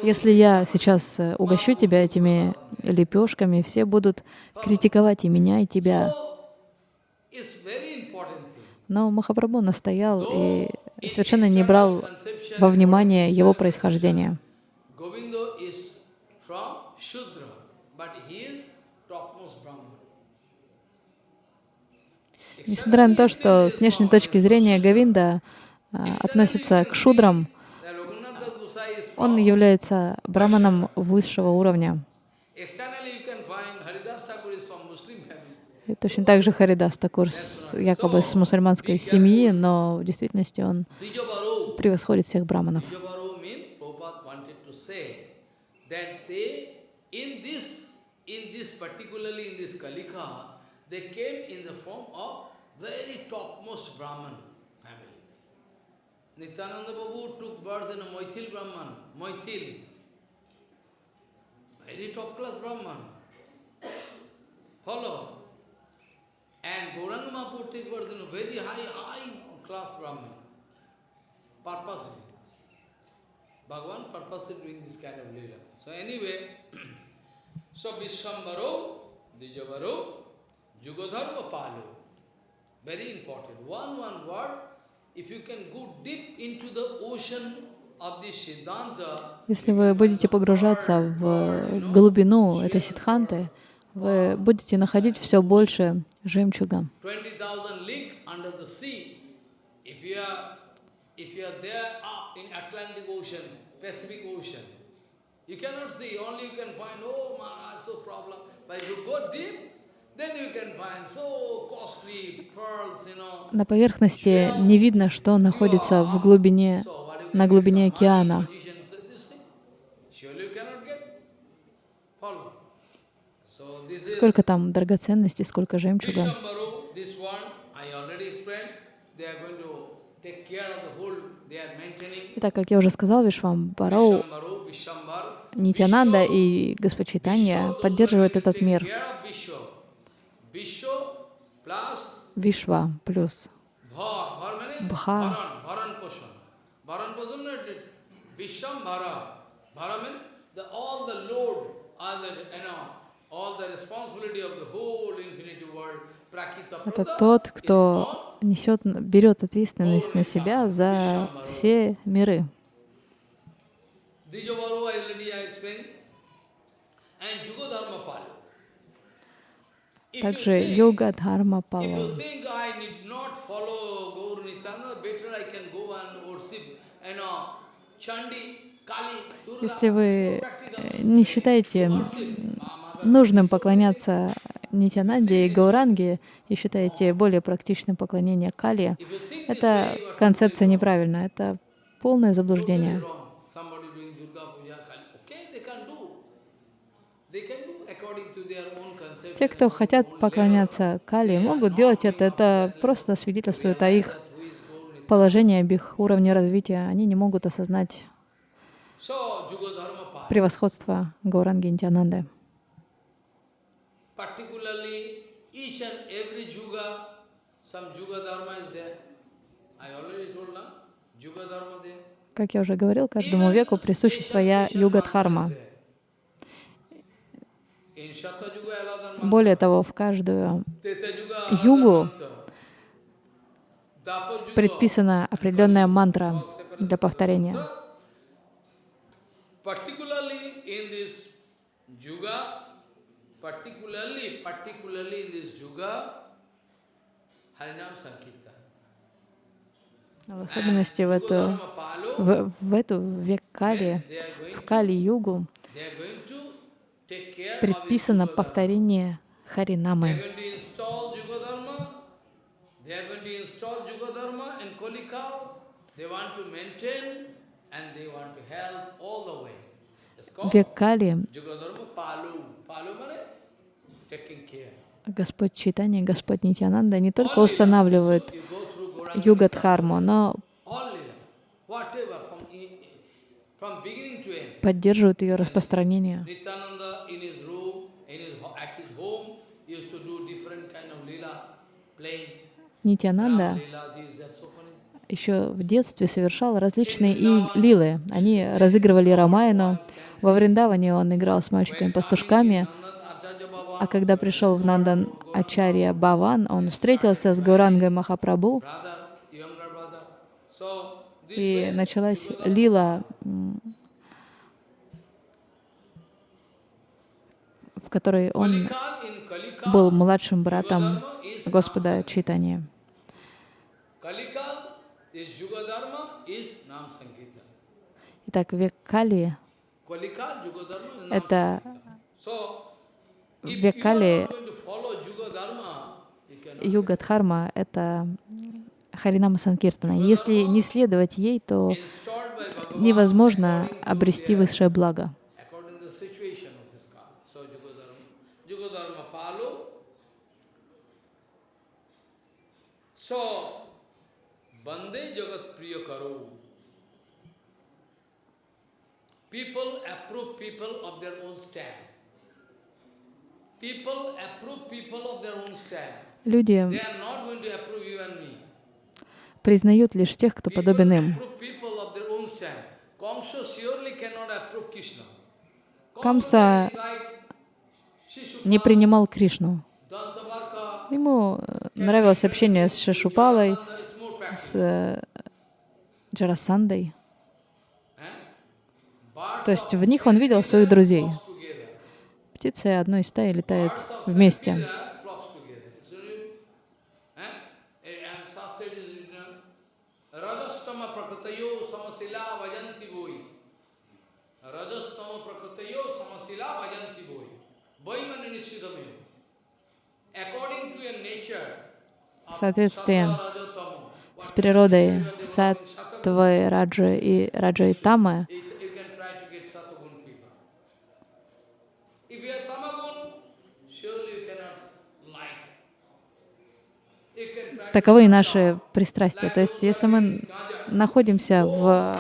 Если я сейчас э, угощу тебя этими лепешками, все будут критиковать и меня, и тебя. Но Махапрабху настоял и совершенно не брал во внимание его происхождение. Несмотря на то, что с внешней точки зрения Гавинда а, относится к шудрам, он является браманом высшего уровня. И точно так же Харидас Такур якобы с мусульманской семьи, но в действительности он превосходит всех браманов. Nityananda Babu took birth in a Maithil Brahman, Maithil. Very top class Brahman. Follow. And Gauranga Mahaprabhu a very high, high class Brahman. Purposely. Bhagavan purposely doing this kind of lila. So anyway, so Vishwambaro, Dijavaro, Jugodharma Palu. Very important. One, one word, Если вы будете погружаться в глубину этой сидханты, вы будете находить все больше жемчуга. На поверхности не видно, что находится в глубине, на глубине океана. Сколько там драгоценностей, сколько жемчуга. Итак, как я уже сказал, Вишвамбарау, Нитянанда и Господь Чайтанья поддерживают этот мир. Вишва плюс Бха. Это тот, кто несет, берет ответственность на себя за все миры. Также йога дхарма пала. Если вы э, не считаете нужным поклоняться Нитянанде и Гауранге и считаете более практичным поклонение Кали, это концепция неправильная, это полное заблуждение. Те, кто хотят поклоняться Кали, могут делать это. Это просто свидетельствует о их положении, об их уровне развития. Они не могут осознать превосходство Гауранги Интиананды. Как я уже говорил, каждому веку присуща своя юга-дхарма. Более того, в каждую югу предписана определенная мантра для повторения. В особенности в эту, в, в эту век Кали, в Кали-югу, предписано повторение Харинамы. Век Кали Господь Читания, Господь Нитянанда не только устанавливают югадхарму, но поддерживают ее распространение. Нитянанда еще в детстве совершал различные и лилы. Они разыгрывали Рамайну. Во Вриндаване он играл с мальчиками-пастушками. А когда пришел в Нандан Ачарья Баван, он встретился с Гурангой Махапрабху, и началась лила, в которой он был младшим братом Господа Читания. Итак, век Кали — это век Кали, Юга Дхарма — это Харинама Санкиртана. Если не следовать ей, то невозможно обрести высшее благо. So, Bande Jagat Priya Karo. People approve people of their own stand. People approve people of their own stand. Люди признают лишь тех, кто подобен им. Камса не принимал Кришну. Ему э, нравилось общение с Шишупалой, с э, Джарасандой. То есть в них он видел своих друзей. птицы одной стаи летают вместе. В соответствии с природой саттвы, раджи и раджи и тамы, таковы и наши пристрастия. То есть, если мы находимся в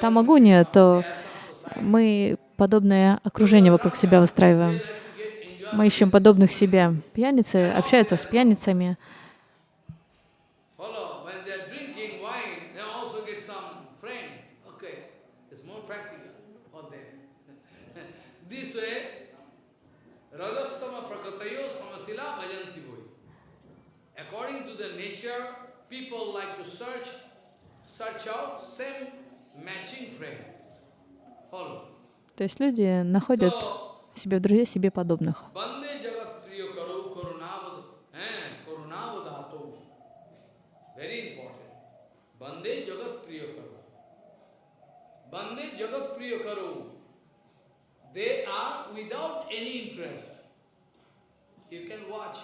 тамагуне, то мы подобное окружение вокруг себя выстраиваем. Мы ищем подобных себе. Пьяницы общаются с пьяницами. People like to search, search out same matching friend. Follow. То есть люди находят себе в друзья себе подобных. Bande Jagat Priyakaru. They are without any interest. You can watch.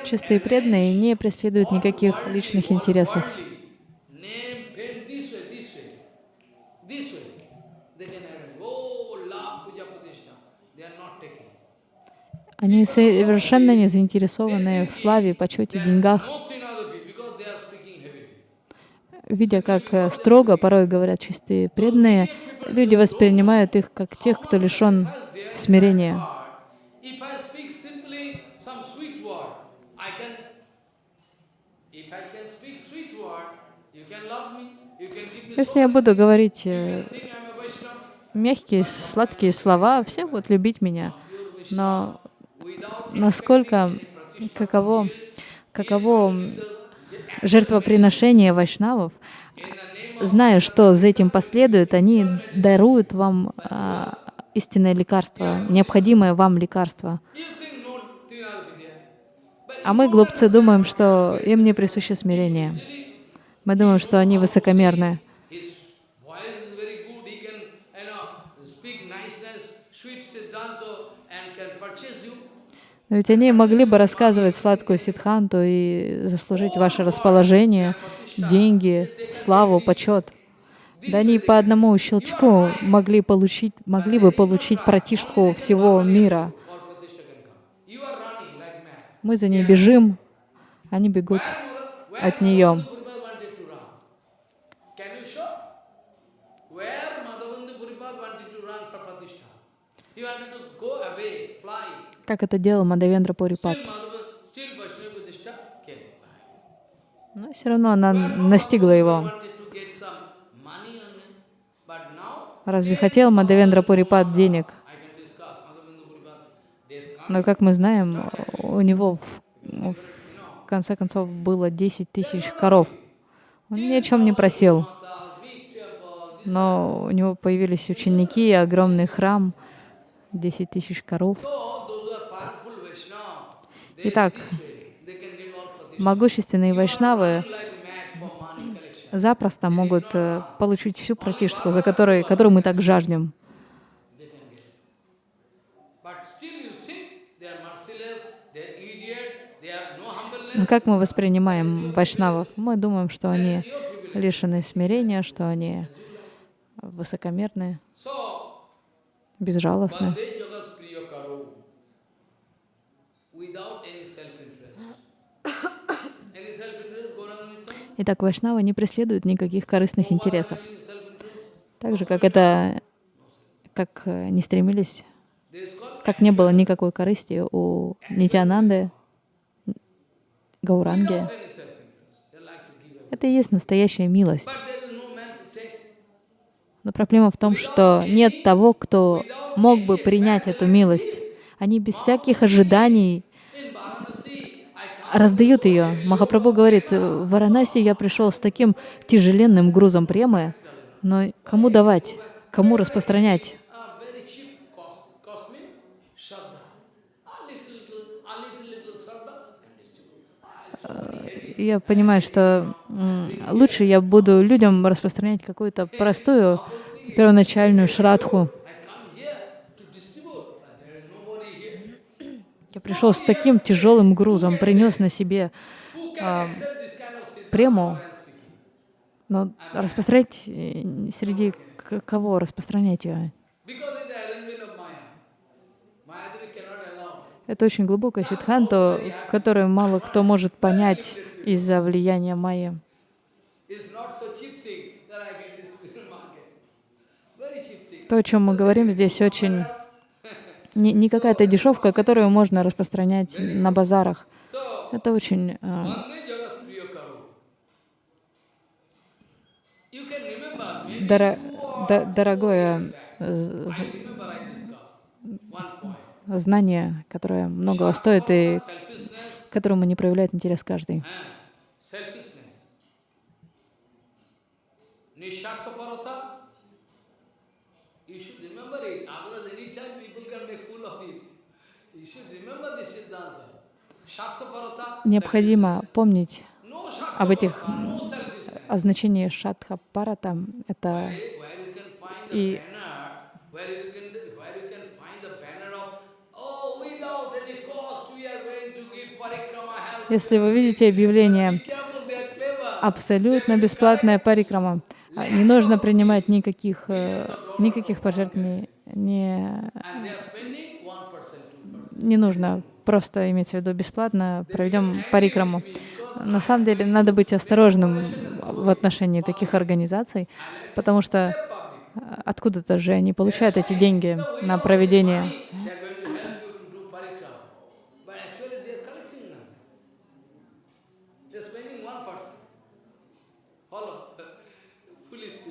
Чистые преданные не преследуют никаких личных интересов. Они совершенно не заинтересованы в славе, почете, деньгах. Видя, как э, строго порой говорят чистые преданные, люди воспринимают их как тех, кто лишен смирения. Если я буду говорить э, мягкие, сладкие слова, все будут любить меня. Но насколько, каково, каково жертвоприношение вайшнавов, зная, что за этим последует, они даруют вам а, истинное лекарство, необходимое вам лекарство. А мы, глупцы, думаем, что им не присуще смирение. Мы думаем, что они высокомерны. Но ведь они могли бы рассказывать сладкую ситханту и заслужить ваше расположение, деньги, славу, почет. Да они по одному щелчку могли, получить, могли бы получить пратишку всего мира. Мы за ней бежим, они бегут от нее. Как это делал Мадавендра Пурипат. Но все равно она настигла его. Разве хотел Мадавендра Пурипат денег? Но, как мы знаем, у него в, в конце концов было 10 тысяч коров. Он ни о чем не просил. Но у него появились ученики, огромный храм, 10 тысяч коров. Итак, могущественные вайшнавы запросто могут э, получить всю пратишку, за которой, которую мы так жаждем. Но как мы воспринимаем вайшнавов? Мы думаем, что они лишены смирения, что они высокомерные, безжалостные. Итак, вайшнавы не преследуют никаких корыстных интересов. Так же, как это, как э, не стремились, как не было никакой корысти у Нитянанды, Гауранги. Это и есть настоящая милость. Но проблема в том, что нет того, кто мог бы принять эту милость. Они без всяких ожиданий раздают ее. Махапрабху говорит, в Варанаси я пришел с таким тяжеленным грузом премы, но кому давать, кому распространять? Я понимаю, что лучше я буду людям распространять какую-то простую первоначальную шрадху. Я пришел с таким тяжелым грузом, принес на себе а, прему, но распространять э, среди кого распространять ее? Это очень глубокая сиддханта, которую мало кто может понять из-за влияния майя. То, о чем мы говорим здесь, очень не, не какая-то дешевка, которую можно распространять на базарах. Это очень э, доро, до, дорогое знание, которое многого стоит и которому не проявляет интерес каждый. Необходимо помнить об этих о значении шатха парата. Это и если вы видите объявление «абсолютно бесплатная парикрама», а, не нужно принимать никаких, э, никаких пожертвований, не, не нужно просто иметь в виду бесплатно, проведем парикраму. На самом деле надо быть осторожным в отношении таких организаций, потому что откуда-то же они получают эти деньги на проведение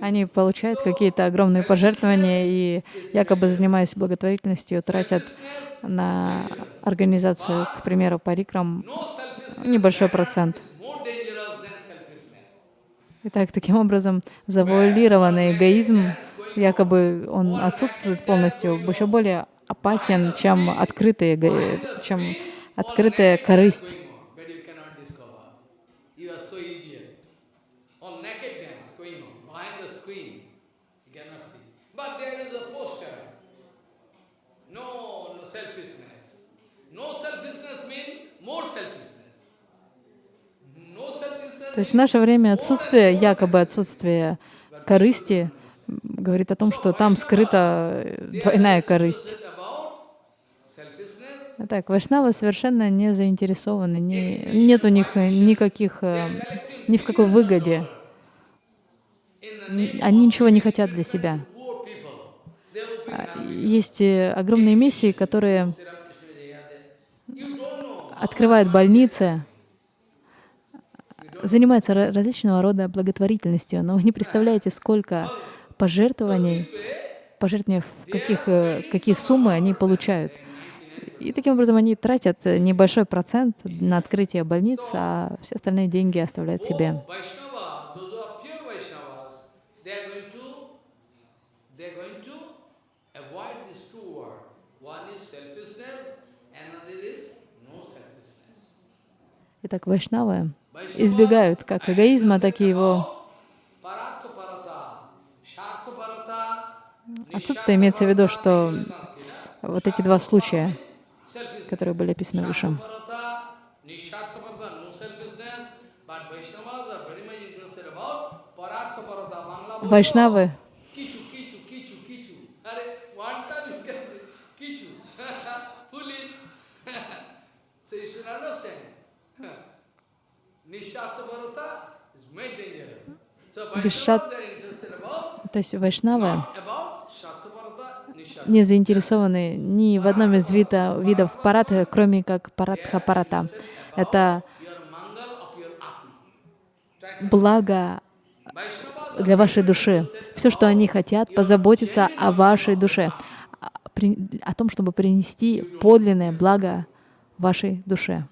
Они получают какие-то огромные пожертвования и, якобы занимаясь благотворительностью, тратят на организацию, к примеру, парикрам, небольшой процент. Итак, таким образом, завуалированный эгоизм, якобы он отсутствует полностью, еще более опасен, чем открытая, чем открытая корысть. То есть в наше время отсутствие, якобы отсутствие корысти, говорит о том, что там скрыта двойная корысть. Так, вайшнавы совершенно не заинтересованы, не, нет у них никаких, э, ни в какой выгоде. Они ничего не хотят для себя. А, есть э, огромные миссии, которые открывают больницы, занимается различного рода благотворительностью, но вы не представляете, сколько пожертвований, пожертвований, каких, э, какие суммы они получают. И таким образом они тратят небольшой процент на открытие больниц, а все остальные деньги оставляют себе. Итак, вайшнавы избегают как эгоизма, так и его отсутствие. Имеется в виду, что вот эти два случая, которые были описаны выше. Вайшнавы Бешат, то есть вайшнавы не заинтересованы ни в одном из вида, видов парата, кроме как паратха парата. Это благо для вашей души. Все, что они хотят, позаботиться о вашей душе, о том, чтобы принести подлинное благо вашей душе.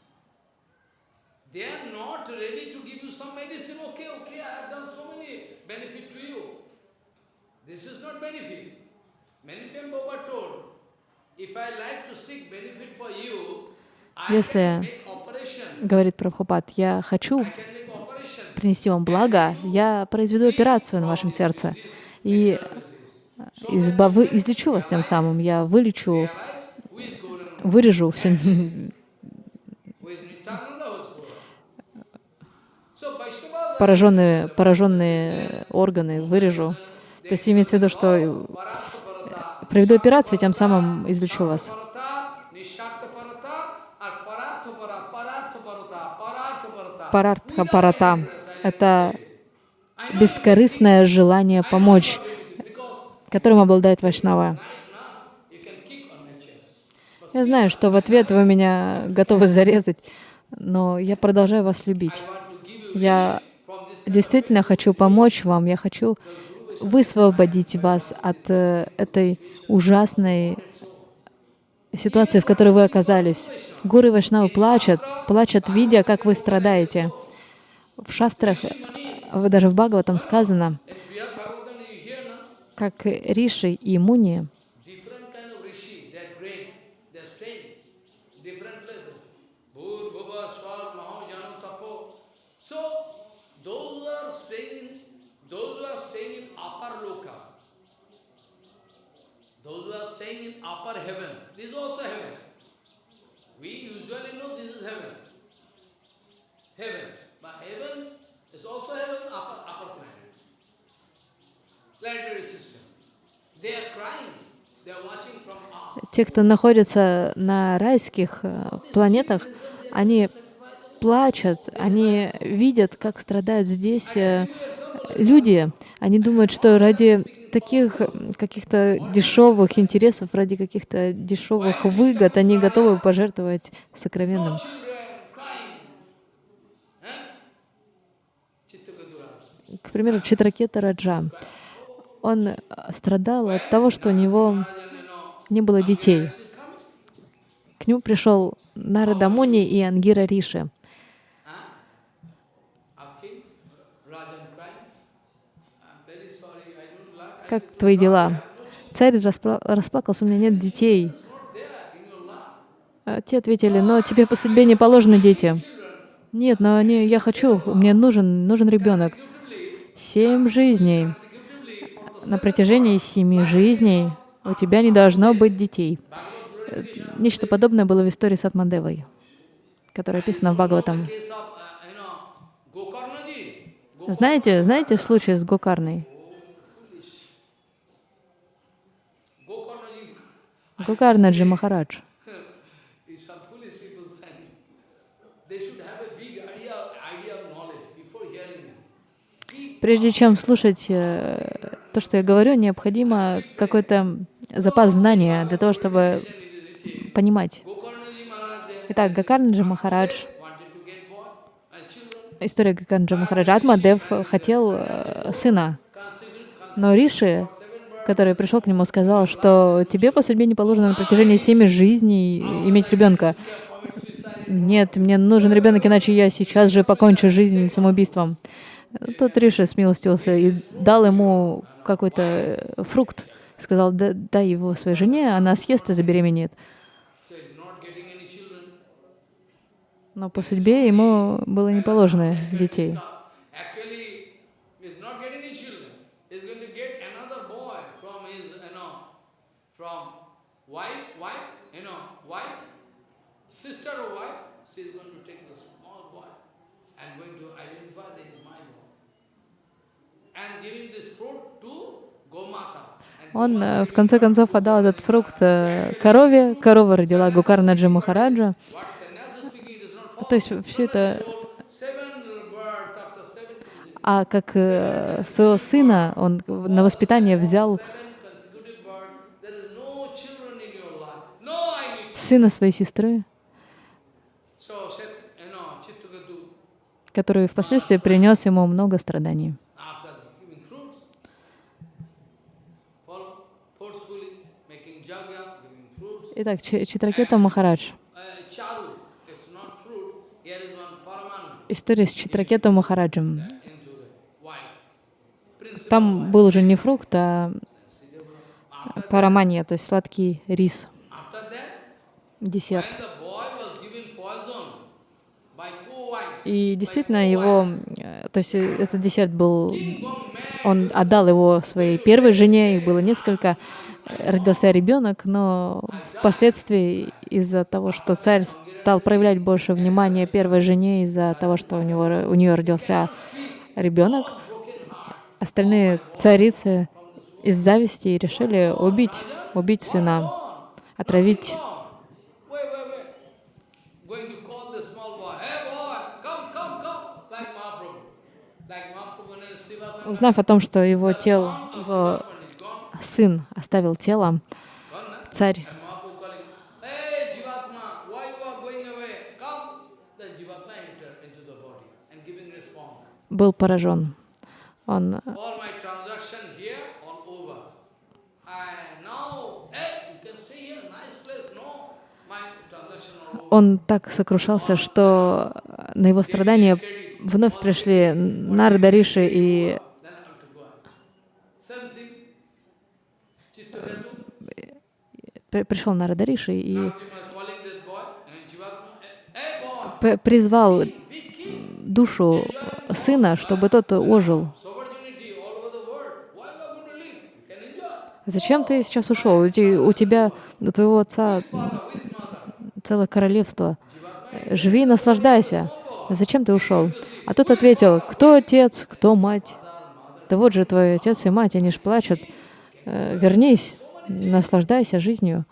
Если, говорит Прабхупад, я хочу принести вам благо, я произведу операцию на вашем сердце. и избав... излечу вас тем самым. Я вылечу, вырежу все пораженные, пораженные органы, вырежу. То есть имеется в виду, что проведу операцию, тем самым излечу вас. Парартха парата — это бескорыстное желание помочь, которым обладает Вайшнава. Я знаю, что в ответ вы меня готовы зарезать, но я продолжаю вас любить. Я действительно хочу помочь вам, я хочу высвободить вас от э, этой ужасной ситуации, в которой вы оказались. Гуру Вайшнавы плачут, плачут, видя, как вы страдаете. В шастрах, даже в Бхагаватам сказано, как Риши и Муни upper heaven. This is also heaven. We usually know this is heaven. Heaven. But heaven is also heaven, upper, upper planet. Planetary system. They are crying. They are watching from up. Те, кто находится на райских планетах, они плачут, они видят, как страдают здесь люди. Они думают, что ради таких каких-то дешевых интересов, ради каких-то дешевых выгод, они готовы пожертвовать сокровенным. К примеру, Читракета Раджа. Он страдал от того, что у него не было детей. К нему пришел Нарада Муни и Ангира Риши. Как твои дела? Царь расплакался, у меня нет детей. А те ответили, но тебе по судьбе не положены дети. Нет, но они, я хочу, мне нужен, нужен ребенок. Семь жизней. На протяжении семи жизней у тебя не должно быть детей. Нечто подобное было в истории с Атмандевой, которая описана в Бхагаватам. Знаете, знаете случай с Гокарной? Гокарнаджи Махарадж. Прежде чем слушать э, то, что я говорю, необходимо какой-то запас знания для того, чтобы понимать. Итак, Гакарнаджи Махарадж, история Гакарнаджи Махараджа, Атмадев хотел э, сына, но Риши который пришел к нему, сказал, что тебе по судьбе не положено на протяжении семи жизней иметь ребенка. Нет, мне нужен ребенок, иначе я сейчас же покончу жизнь самоубийством. Тот Риша смилостился и дал ему какой-то фрукт. Сказал, дай его своей жене, она съест и забеременеет. Но по судьбе ему было не положено детей. Он э, в конце концов отдал этот фрукт э, корове, корова родила Гукарнаджи Махараджа. То есть все это... А как э, своего сына он на воспитание взял сына своей сестры, который впоследствии принес ему много страданий. Итак, Читракета Махарадж. история с Читракету Махараджем. Там был уже не фрукт, а парамания, то есть сладкий рис, десерт. И действительно его, э, то есть э, этот десерт был, он отдал его своей первой жене, их было несколько, родился ребенок, но впоследствии из-за того, что царь стал проявлять больше внимания первой жене, из-за того, что у, него, у нее родился ребенок, остальные царицы из зависти решили убить, убить сына, отравить. Узнав о том, что его тело, его сын оставил тело, царь. Был поражен. Он он так сокрушался, что на его страдания вновь пришли Нарда Риши и пришел Нарада Риши и призвал душу сына, чтобы тот ожил. Зачем ты сейчас ушел? У тебя, у твоего отца целое королевство. Живи и наслаждайся. Зачем ты ушел? А тот ответил, кто отец, кто мать? Да вот же твой отец и мать, они ж плачут. Э, вернись, наслаждайся жизнью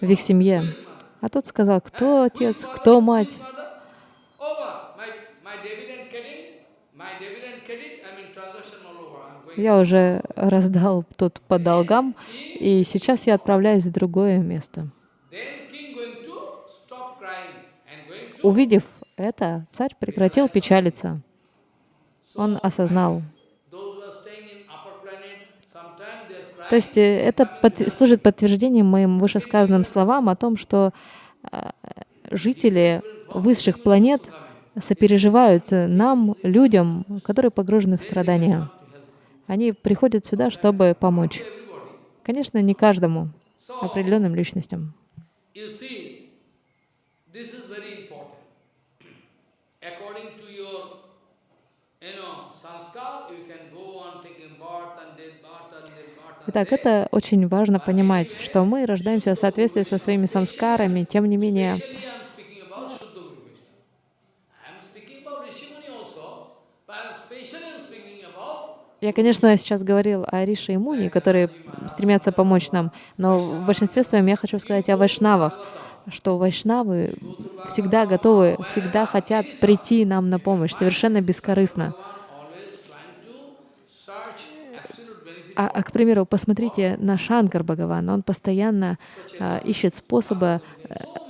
в их семье. А тот сказал, кто отец, кто мать? Я уже раздал тут по долгам, и сейчас я отправляюсь в другое место. Увидев это, царь прекратил печалиться. Он осознал. То есть э, это под, служит подтверждением моим вышесказанным словам о том, что э, жители высших планет сопереживают нам, людям, которые погружены в страдания. Они приходят сюда, чтобы помочь. Конечно, не каждому, определенным личностям. Итак, это очень важно понимать, что мы рождаемся в соответствии со своими самскарами, тем не менее, Я, конечно, сейчас говорил о Рише и Муни, которые стремятся помочь нам, но в большинстве своем я хочу сказать о вайшнавах, что вайшнавы всегда готовы, всегда хотят прийти нам на помощь, совершенно бескорыстно. А, а, к примеру, посмотрите на Шанкар Бхагаван. Он постоянно а, ищет способы а,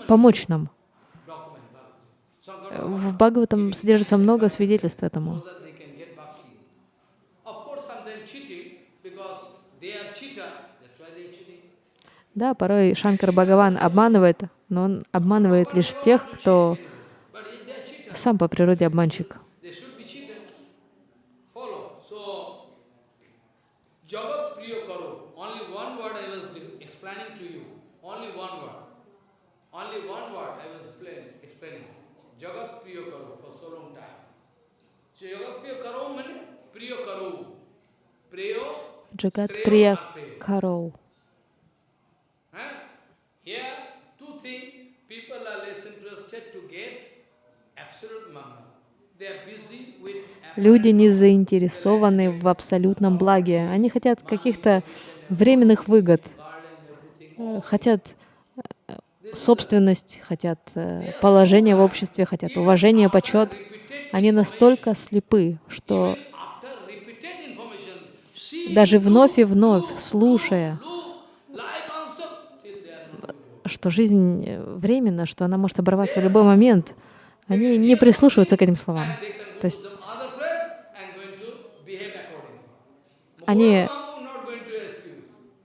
помочь нам. В Бхагаватам содержится много свидетельств этому. Да, порой Шанкар Бхагаван обманывает, но он обманывает лишь тех, кто сам по природе обманщик. Джагат Прия Кароу. Люди не заинтересованы в абсолютном благе. Они хотят каких-то временных выгод, э, хотят э, собственность, хотят э, положение в обществе, хотят уважение, почет. Они настолько слепы, что даже вновь и вновь, слушая, что жизнь временна, что она может оборваться в любой момент, они не прислушиваются к этим словам. То есть они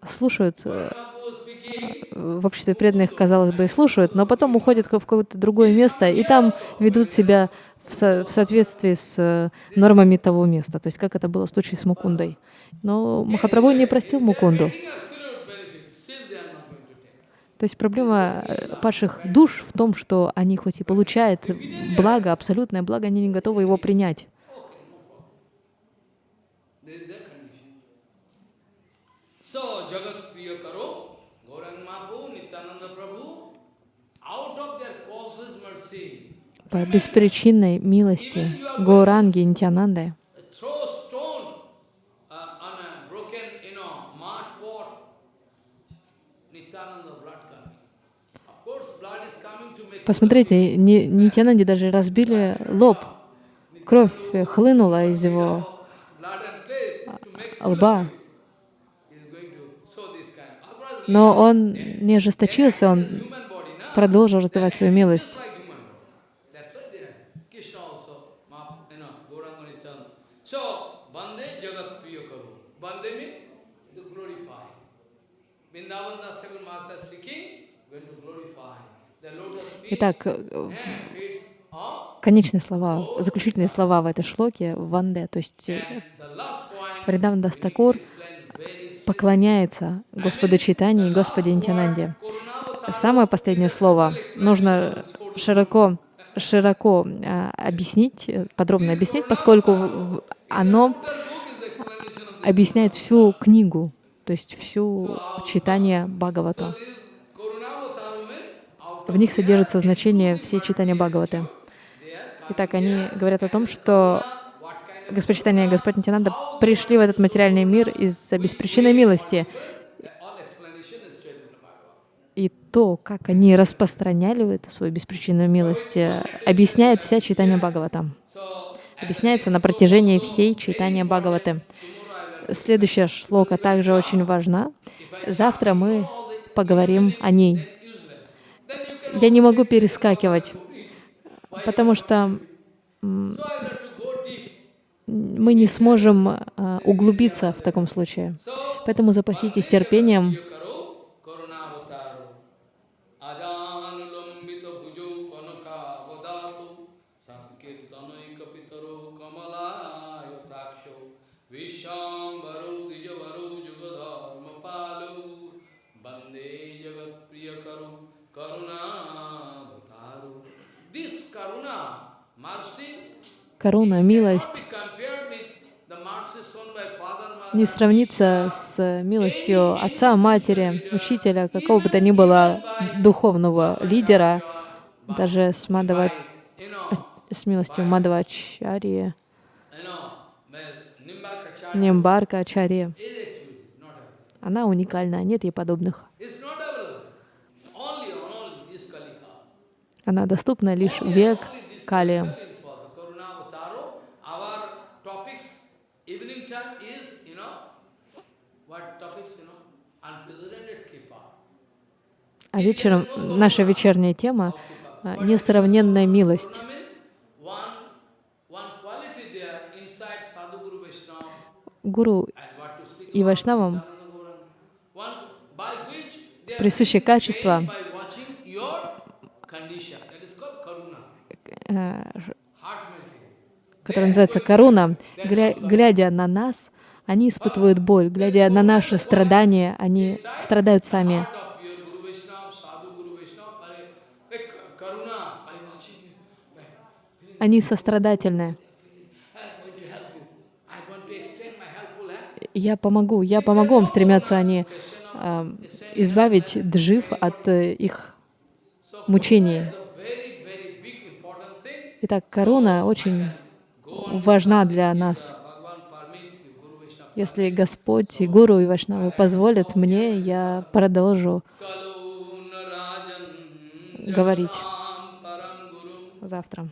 слушают, э, в обществе преданных, казалось бы, слушают, но потом уходят в какое-то другое место, и там ведут себя в, со в соответствии с э, нормами того места, то есть как это было в случае с Мукундой. Но Махапрабху не простил Мукунду. То есть проблема э, падших душ в том, что они хоть и получают благо, абсолютное благо, они не готовы его принять. По беспричинной милости Гауранги Нитянанды Посмотрите, Нитянанди даже разбили лоб. Кровь хлынула из его лба. Но он не ожесточился, он продолжил раздавать свою милость. Итак, э, конечные слова, заключительные слова в этой шлоке — ванде, то есть Вриндаван Дастакур поклоняется Господу Читани и Господи Нитянанде. Самое последнее слово нужно широко, широко а, объяснить, подробно объяснить, поскольку оно объясняет всю книгу, то есть всю читание Бхагавата. В них содержится значение всей читания Бхагаваты. Итак, они говорят о том, что Господь Читания и Господь Нитянанда пришли в этот материальный мир из-за беспричинной милости. И то, как они распространяли эту свою беспричинную милость, объясняет вся читание Бхагавата. Объясняется на протяжении всей читания Бхагаваты. Следующая шлока также очень важна. Завтра мы поговорим о ней. Я не могу перескакивать, потому что мы не сможем а, углубиться в таком случае. Поэтому запаситесь терпением. Каруна, милость не сравнится с милостью отца, матери, учителя, какого бы то ни было духовного лидера, даже с, Мадава, с милостью Мадавачарьи, Нимбарка Ачарьи. Она уникальна, нет ей подобных. Она доступна лишь век Кали. А вечером наша вечерняя тема — несравненная милость. Гуру и Вайшнавам присущее качество, э, которое называется каруна, глядя на нас, они испытывают боль, глядя на наши страдания, они страдают сами. Они сострадательны. Я помогу, я помогу вам, стремятся они э, избавить джив от э, их мучений. Итак, корона очень важна для нас. Если Господь, и Гуру и Вашнавы позволят мне, я продолжу говорить завтра.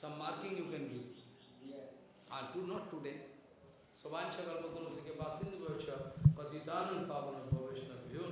Some marking you can give. I'll do not today. Sovancha kalpatarusike basindu bhacha patitanam pavana bhavishna bhyo